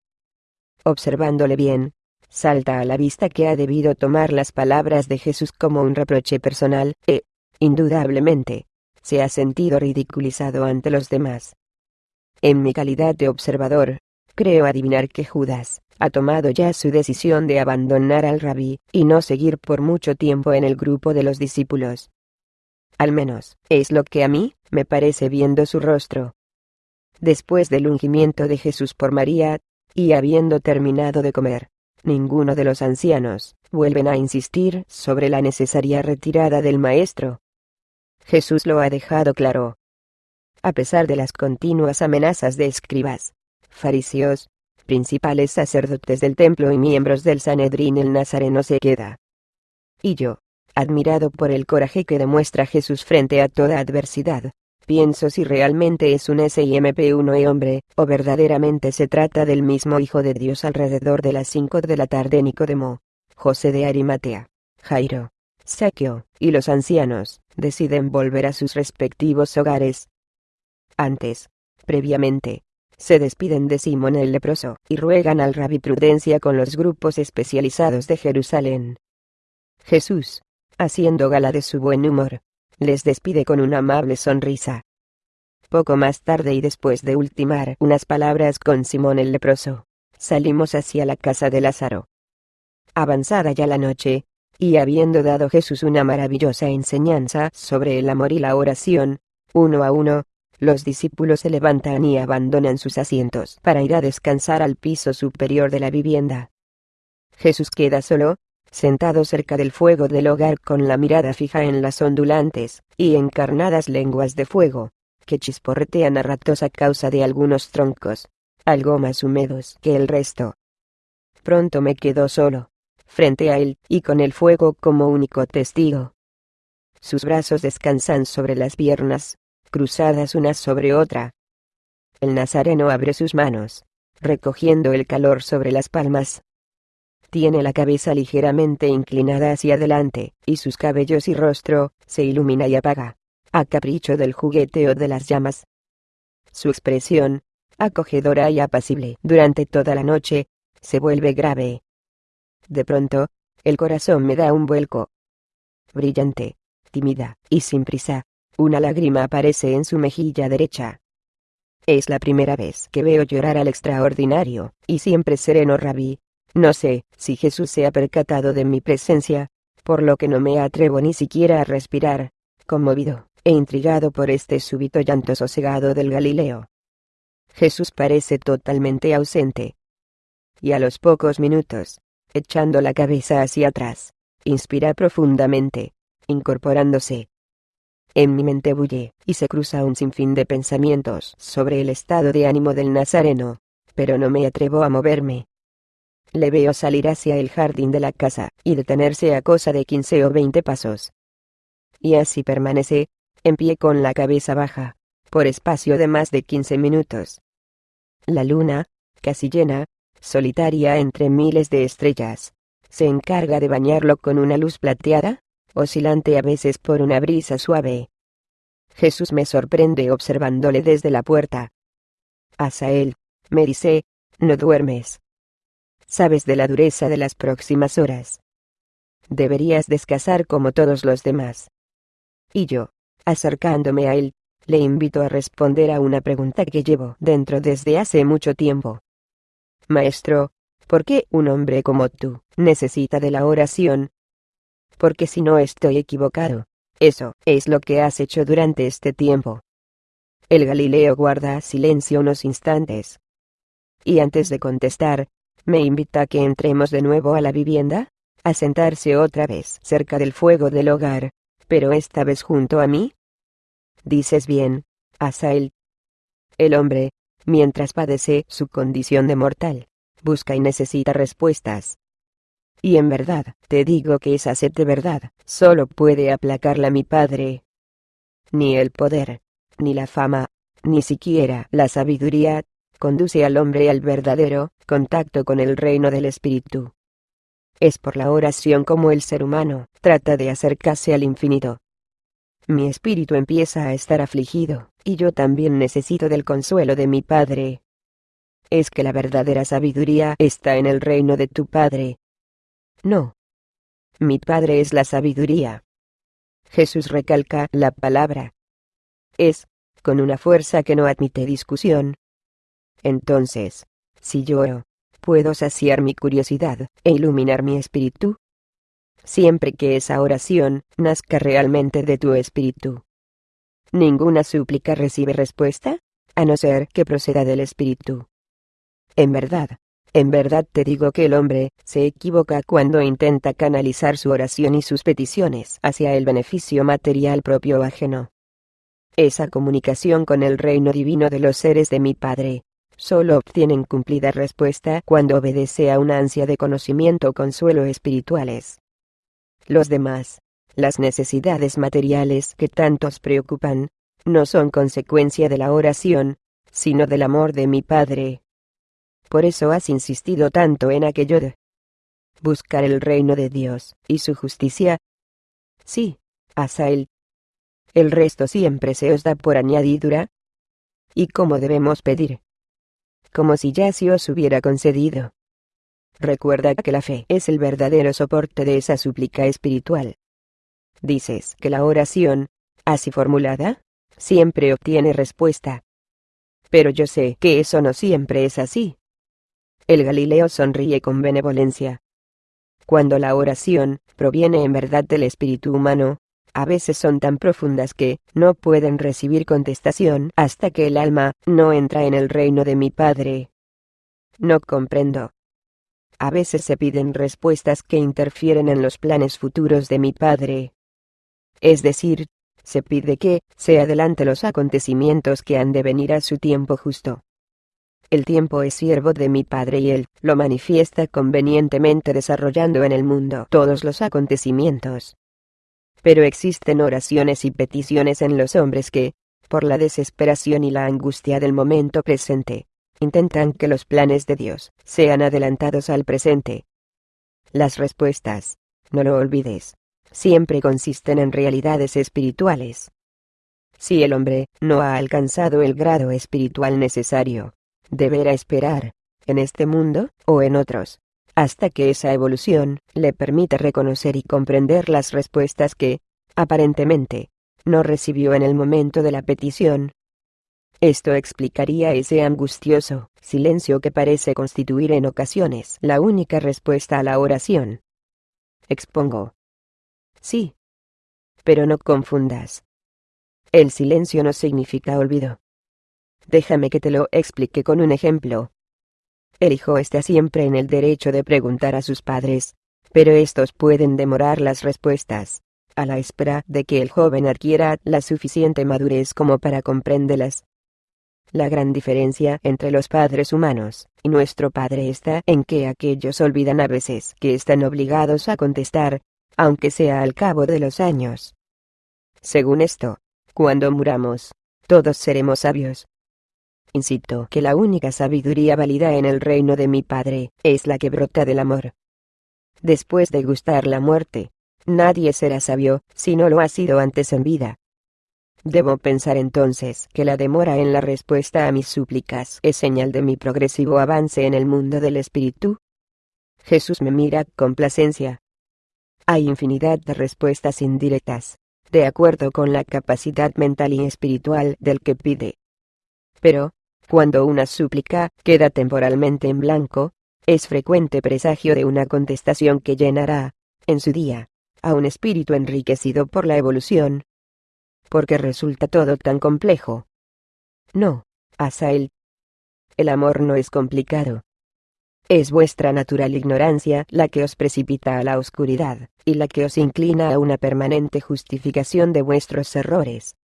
Observándole bien, salta a la vista que ha debido tomar las palabras de Jesús como un reproche personal, e, indudablemente, se ha sentido ridiculizado ante los demás. En mi calidad de observador, creo adivinar que Judas ha tomado ya su decisión de abandonar al rabí y no seguir por mucho tiempo en el grupo de los discípulos. Al menos, es lo que a mí me parece viendo su rostro. Después del ungimiento de Jesús por María, y habiendo terminado de comer, ninguno de los ancianos, vuelven a insistir sobre la necesaria retirada del Maestro. Jesús lo ha dejado claro. A pesar de las continuas amenazas de escribas, fariseos, principales sacerdotes del templo y miembros del Sanedrín el Nazareno se queda. Y yo, admirado por el coraje que demuestra Jesús frente a toda adversidad, Pienso si realmente es un SIMP1 y hombre, o verdaderamente se trata del mismo Hijo de Dios alrededor de las 5 de la tarde Nicodemo, José de Arimatea, Jairo, Saqueo, y los ancianos, deciden volver a sus respectivos hogares. Antes, previamente, se despiden de Simón el leproso, y ruegan al rabí prudencia con los grupos especializados de Jerusalén. Jesús, haciendo gala de su buen humor, les despide con una amable sonrisa. Poco más tarde y después de ultimar unas palabras con Simón el leproso, salimos hacia la casa de Lázaro. Avanzada ya la noche, y habiendo dado Jesús una maravillosa enseñanza sobre el amor y la oración, uno a uno, los discípulos se levantan y abandonan sus asientos para ir a descansar al piso superior de la vivienda. Jesús queda solo, sentado cerca del fuego del hogar con la mirada fija en las ondulantes y encarnadas lenguas de fuego, que chisporretean a ratos a causa de algunos troncos, algo más húmedos que el resto. Pronto me quedo solo, frente a él, y con el fuego como único testigo. Sus brazos descansan sobre las piernas, cruzadas una sobre otra. El nazareno abre sus manos, recogiendo el calor sobre las palmas. Tiene la cabeza ligeramente inclinada hacia adelante, y sus cabellos y rostro se ilumina y apaga, a capricho del jugueteo de las llamas. Su expresión, acogedora y apacible durante toda la noche, se vuelve grave. De pronto, el corazón me da un vuelco. Brillante, tímida y sin prisa, una lágrima aparece en su mejilla derecha. Es la primera vez que veo llorar al extraordinario, y siempre sereno rabí. No sé si Jesús se ha percatado de mi presencia, por lo que no me atrevo ni siquiera a respirar, conmovido e intrigado por este súbito llanto sosegado del Galileo. Jesús parece totalmente ausente. Y a los pocos minutos, echando la cabeza hacia atrás, inspira profundamente, incorporándose. En mi mente bulle, y se cruza un sinfín de pensamientos sobre el estado de ánimo del Nazareno, pero no me atrevo a moverme. Le veo salir hacia el jardín de la casa, y detenerse a cosa de quince o veinte pasos. Y así permanece, en pie con la cabeza baja, por espacio de más de quince minutos. La luna, casi llena, solitaria entre miles de estrellas, se encarga de bañarlo con una luz plateada, oscilante a veces por una brisa suave. Jesús me sorprende observándole desde la puerta. Asael, me dice, no duermes. Sabes de la dureza de las próximas horas. Deberías descansar como todos los demás. Y yo, acercándome a él, le invito a responder a una pregunta que llevo dentro desde hace mucho tiempo. Maestro, ¿por qué un hombre como tú necesita de la oración? Porque si no estoy equivocado, eso es lo que has hecho durante este tiempo. El Galileo guarda silencio unos instantes. Y antes de contestar, me invita a que entremos de nuevo a la vivienda, a sentarse otra vez cerca del fuego del hogar, pero esta vez junto a mí. Dices bien, Asael. El hombre, mientras padece su condición de mortal, busca y necesita respuestas. Y en verdad, te digo que esa sed de verdad, solo puede aplacarla mi Padre. Ni el poder, ni la fama, ni siquiera la sabiduría, conduce al hombre al verdadero contacto con el reino del Espíritu. Es por la oración como el ser humano trata de acercarse al infinito. Mi espíritu empieza a estar afligido, y yo también necesito del consuelo de mi Padre. Es que la verdadera sabiduría está en el reino de tu Padre. No. Mi Padre es la sabiduría. Jesús recalca la palabra. Es, con una fuerza que no admite discusión. Entonces, si yo puedo saciar mi curiosidad e iluminar mi espíritu, siempre que esa oración nazca realmente de tu espíritu. Ninguna súplica recibe respuesta, a no ser que proceda del espíritu. En verdad, en verdad te digo que el hombre se equivoca cuando intenta canalizar su oración y sus peticiones hacia el beneficio material propio o ajeno. Esa comunicación con el reino divino de los seres de mi Padre solo obtienen cumplida respuesta cuando obedece a una ansia de conocimiento o consuelo espirituales. Los demás, las necesidades materiales que tantos preocupan, no son consecuencia de la oración, sino del amor de mi Padre. Por eso has insistido tanto en aquello de buscar el reino de Dios y su justicia. Sí, Asael. El resto siempre se os da por añadidura. ¿Y cómo debemos pedir? Como si ya se os hubiera concedido. Recuerda que la fe es el verdadero soporte de esa súplica espiritual. Dices que la oración, así formulada, siempre obtiene respuesta. Pero yo sé que eso no siempre es así. El Galileo sonríe con benevolencia. Cuando la oración proviene en verdad del espíritu humano, a veces son tan profundas que no pueden recibir contestación hasta que el alma no entra en el reino de mi Padre. No comprendo. A veces se piden respuestas que interfieren en los planes futuros de mi Padre. Es decir, se pide que se adelante los acontecimientos que han de venir a su tiempo justo. El tiempo es siervo de mi Padre y Él lo manifiesta convenientemente desarrollando en el mundo todos los acontecimientos. Pero existen oraciones y peticiones en los hombres que, por la desesperación y la angustia del momento presente, intentan que los planes de Dios sean adelantados al presente. Las respuestas, no lo olvides, siempre consisten en realidades espirituales. Si el hombre no ha alcanzado el grado espiritual necesario, deberá esperar, en este mundo o en otros, hasta que esa evolución le permita reconocer y comprender las respuestas que, aparentemente, no recibió en el momento de la petición. Esto explicaría ese angustioso silencio que parece constituir en ocasiones la única respuesta a la oración. Expongo. Sí. Pero no confundas. El silencio no significa olvido. Déjame que te lo explique con un ejemplo. El hijo está siempre en el derecho de preguntar a sus padres, pero estos pueden demorar las respuestas, a la espera de que el joven adquiera la suficiente madurez como para comprenderlas. La gran diferencia entre los padres humanos y nuestro Padre está en que aquellos olvidan a veces que están obligados a contestar, aunque sea al cabo de los años. Según esto, cuando muramos, todos seremos sabios. Insisto que la única sabiduría válida en el reino de mi Padre es la que brota del amor. Después de gustar la muerte, nadie será sabio si no lo ha sido antes en vida. Debo pensar entonces que la demora en la respuesta a mis súplicas es señal de mi progresivo avance en el mundo del espíritu. Jesús me mira con placencia, hay infinidad de respuestas indirectas, de acuerdo con la capacidad mental y espiritual del que pide. Pero, cuando una súplica queda temporalmente en blanco, es frecuente presagio de una contestación que llenará, en su día, a un espíritu enriquecido por la evolución. Porque resulta todo tan complejo. No, Asael. El amor no es complicado. Es vuestra natural ignorancia la que os precipita a la oscuridad, y la que os inclina a una permanente justificación de vuestros errores.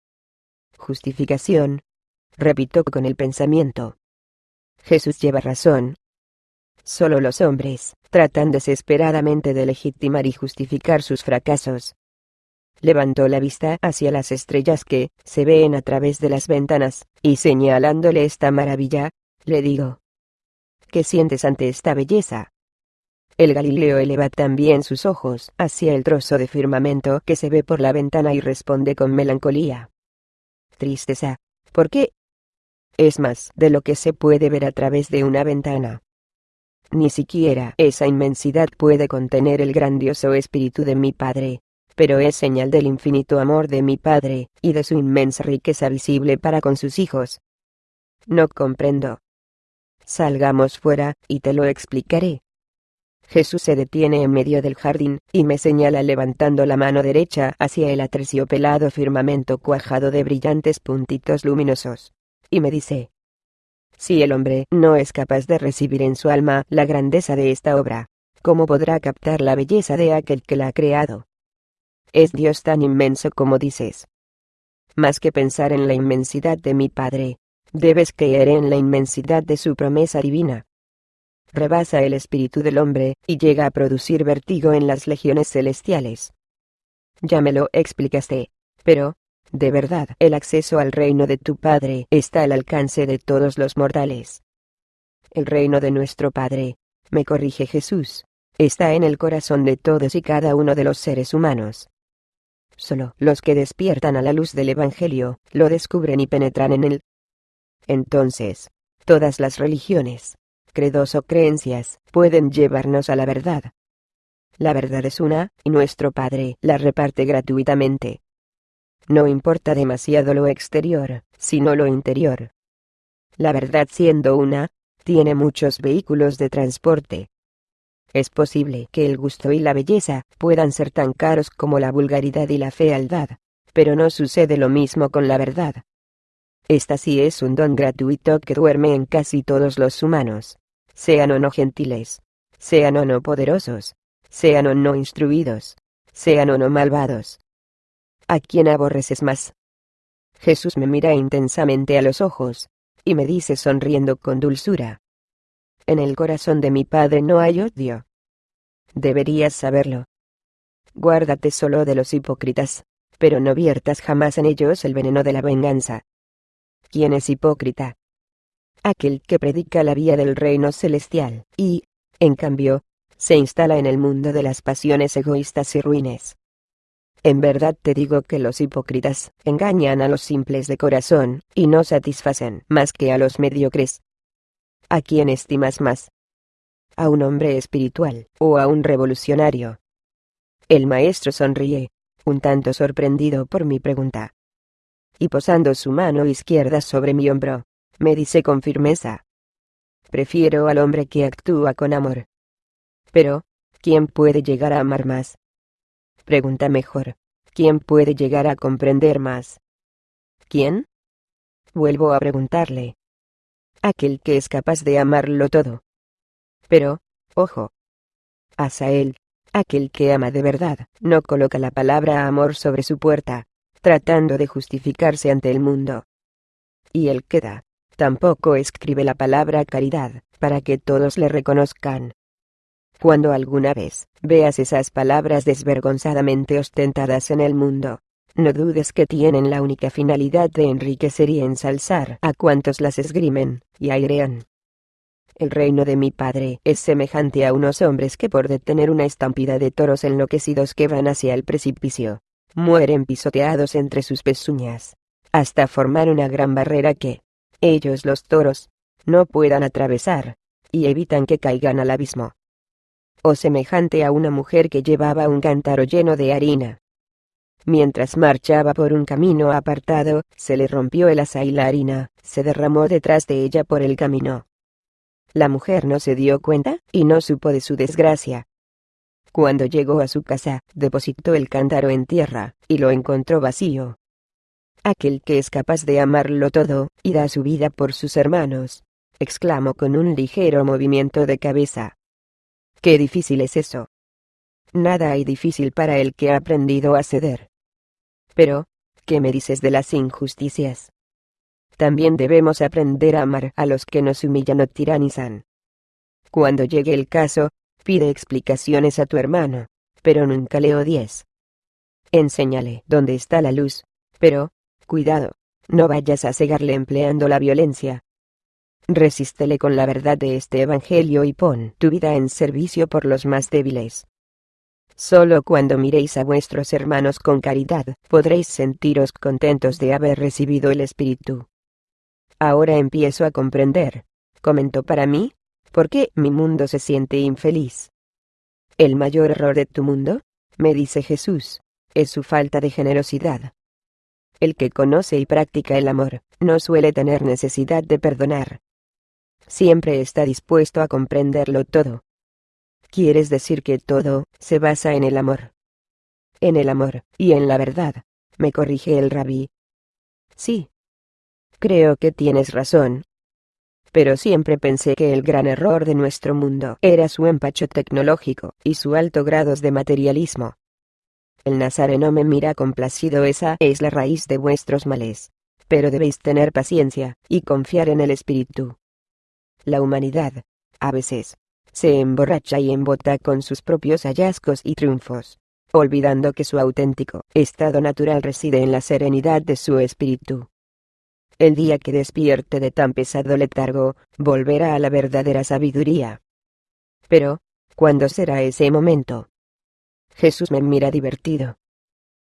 Justificación. Repito con el pensamiento. Jesús lleva razón. Solo los hombres tratan desesperadamente de legitimar y justificar sus fracasos. Levantó la vista hacia las estrellas que se ven a través de las ventanas, y señalándole esta maravilla, le digo, ¿Qué sientes ante esta belleza? El Galileo eleva también sus ojos hacia el trozo de firmamento que se ve por la ventana y responde con melancolía. Tristeza. ¿Por qué? Es más de lo que se puede ver a través de una ventana. Ni siquiera esa inmensidad puede contener el grandioso espíritu de mi Padre, pero es señal del infinito amor de mi Padre, y de su inmensa riqueza visible para con sus hijos. No comprendo, Salgamos fuera, y te lo explicaré. Jesús se detiene en medio del jardín, y me señala levantando la mano derecha hacia el aterciopelado firmamento cuajado de brillantes puntitos luminosos. Y me dice, si el hombre no es capaz de recibir en su alma la grandeza de esta obra, ¿cómo podrá captar la belleza de aquel que la ha creado? Es Dios tan inmenso como dices. Más que pensar en la inmensidad de mi Padre, Debes creer en la inmensidad de su promesa divina. Rebasa el espíritu del hombre, y llega a producir vértigo en las legiones celestiales. Ya me lo explicaste. Pero, de verdad, el acceso al reino de tu Padre está al alcance de todos los mortales. El reino de nuestro Padre, me corrige Jesús, está en el corazón de todos y cada uno de los seres humanos. Solo los que despiertan a la luz del Evangelio, lo descubren y penetran en él, entonces, todas las religiones, credos o creencias, pueden llevarnos a la verdad. La verdad es una, y nuestro Padre la reparte gratuitamente. No importa demasiado lo exterior, sino lo interior. La verdad siendo una, tiene muchos vehículos de transporte. Es posible que el gusto y la belleza puedan ser tan caros como la vulgaridad y la fealdad, pero no sucede lo mismo con la verdad. Esta sí es un don gratuito que duerme en casi todos los humanos, sean o no gentiles, sean o no poderosos, sean o no instruidos, sean o no malvados. ¿A quién aborreces más? Jesús me mira intensamente a los ojos, y me dice sonriendo con dulzura. En el corazón de mi Padre no hay odio. Deberías saberlo. Guárdate solo de los hipócritas, pero no viertas jamás en ellos el veneno de la venganza. ¿Quién es hipócrita? Aquel que predica la vía del reino celestial, y, en cambio, se instala en el mundo de las pasiones egoístas y ruines. En verdad te digo que los hipócritas engañan a los simples de corazón, y no satisfacen más que a los mediocres. ¿A quién estimas más? ¿A un hombre espiritual, o a un revolucionario? El maestro sonríe, un tanto sorprendido por mi pregunta. Y posando su mano izquierda sobre mi hombro, me dice con firmeza. Prefiero al hombre que actúa con amor. Pero, ¿quién puede llegar a amar más? Pregunta mejor, ¿quién puede llegar a comprender más? ¿Quién? Vuelvo a preguntarle. Aquel que es capaz de amarlo todo. Pero, ojo. Asael, aquel que ama de verdad, no coloca la palabra amor sobre su puerta, tratando de justificarse ante el mundo. Y el que da, tampoco escribe la palabra caridad, para que todos le reconozcan. Cuando alguna vez veas esas palabras desvergonzadamente ostentadas en el mundo, no dudes que tienen la única finalidad de enriquecer y ensalzar a cuantos las esgrimen y airean. El reino de mi padre es semejante a unos hombres que por detener una estampida de toros enloquecidos que van hacia el precipicio, mueren pisoteados entre sus pezuñas, hasta formar una gran barrera que, ellos los toros, no puedan atravesar, y evitan que caigan al abismo o semejante a una mujer que llevaba un cántaro lleno de harina. Mientras marchaba por un camino apartado, se le rompió el asa y la harina, se derramó detrás de ella por el camino. La mujer no se dio cuenta, y no supo de su desgracia. Cuando llegó a su casa, depositó el cántaro en tierra, y lo encontró vacío. Aquel que es capaz de amarlo todo, y da su vida por sus hermanos, exclamó con un ligero movimiento de cabeza. Qué difícil es eso. Nada hay difícil para el que ha aprendido a ceder. Pero, ¿qué me dices de las injusticias? También debemos aprender a amar a los que nos humillan o tiranizan. Cuando llegue el caso, pide explicaciones a tu hermano, pero nunca le odies. Enséñale dónde está la luz, pero, cuidado, no vayas a cegarle empleando la violencia, Resístele con la verdad de este Evangelio y pon tu vida en servicio por los más débiles. Solo cuando miréis a vuestros hermanos con caridad, podréis sentiros contentos de haber recibido el Espíritu. Ahora empiezo a comprender, comentó para mí, por qué mi mundo se siente infeliz. El mayor error de tu mundo, me dice Jesús, es su falta de generosidad. El que conoce y practica el amor, no suele tener necesidad de perdonar siempre está dispuesto a comprenderlo todo. ¿Quieres decir que todo se basa en el amor? En el amor, y en la verdad, me corrige el rabí. Sí. Creo que tienes razón. Pero siempre pensé que el gran error de nuestro mundo era su empacho tecnológico y su alto grado de materialismo. El nazareno me mira complacido, esa es la raíz de vuestros males. Pero debéis tener paciencia, y confiar en el Espíritu. La humanidad, a veces, se emborracha y embota con sus propios hallazgos y triunfos, olvidando que su auténtico estado natural reside en la serenidad de su espíritu. El día que despierte de tan pesado letargo, volverá a la verdadera sabiduría. Pero, ¿cuándo será ese momento? Jesús me mira divertido.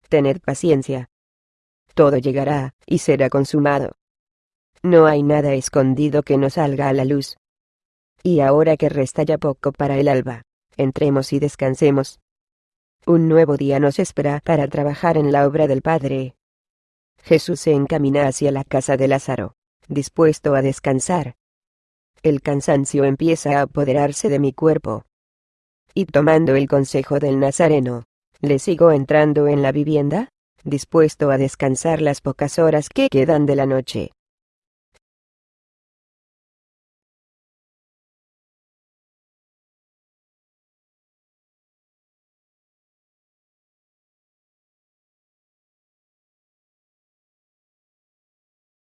Tened paciencia. Todo llegará, y será consumado. No hay nada escondido que no salga a la luz. Y ahora que resta ya poco para el alba, entremos y descansemos. Un nuevo día nos espera para trabajar en la obra del Padre. Jesús se encamina hacia la casa de Lázaro, dispuesto a descansar. El cansancio empieza a apoderarse de mi cuerpo. Y tomando el consejo del Nazareno, le sigo entrando en la vivienda, dispuesto a descansar las pocas horas que quedan de la noche.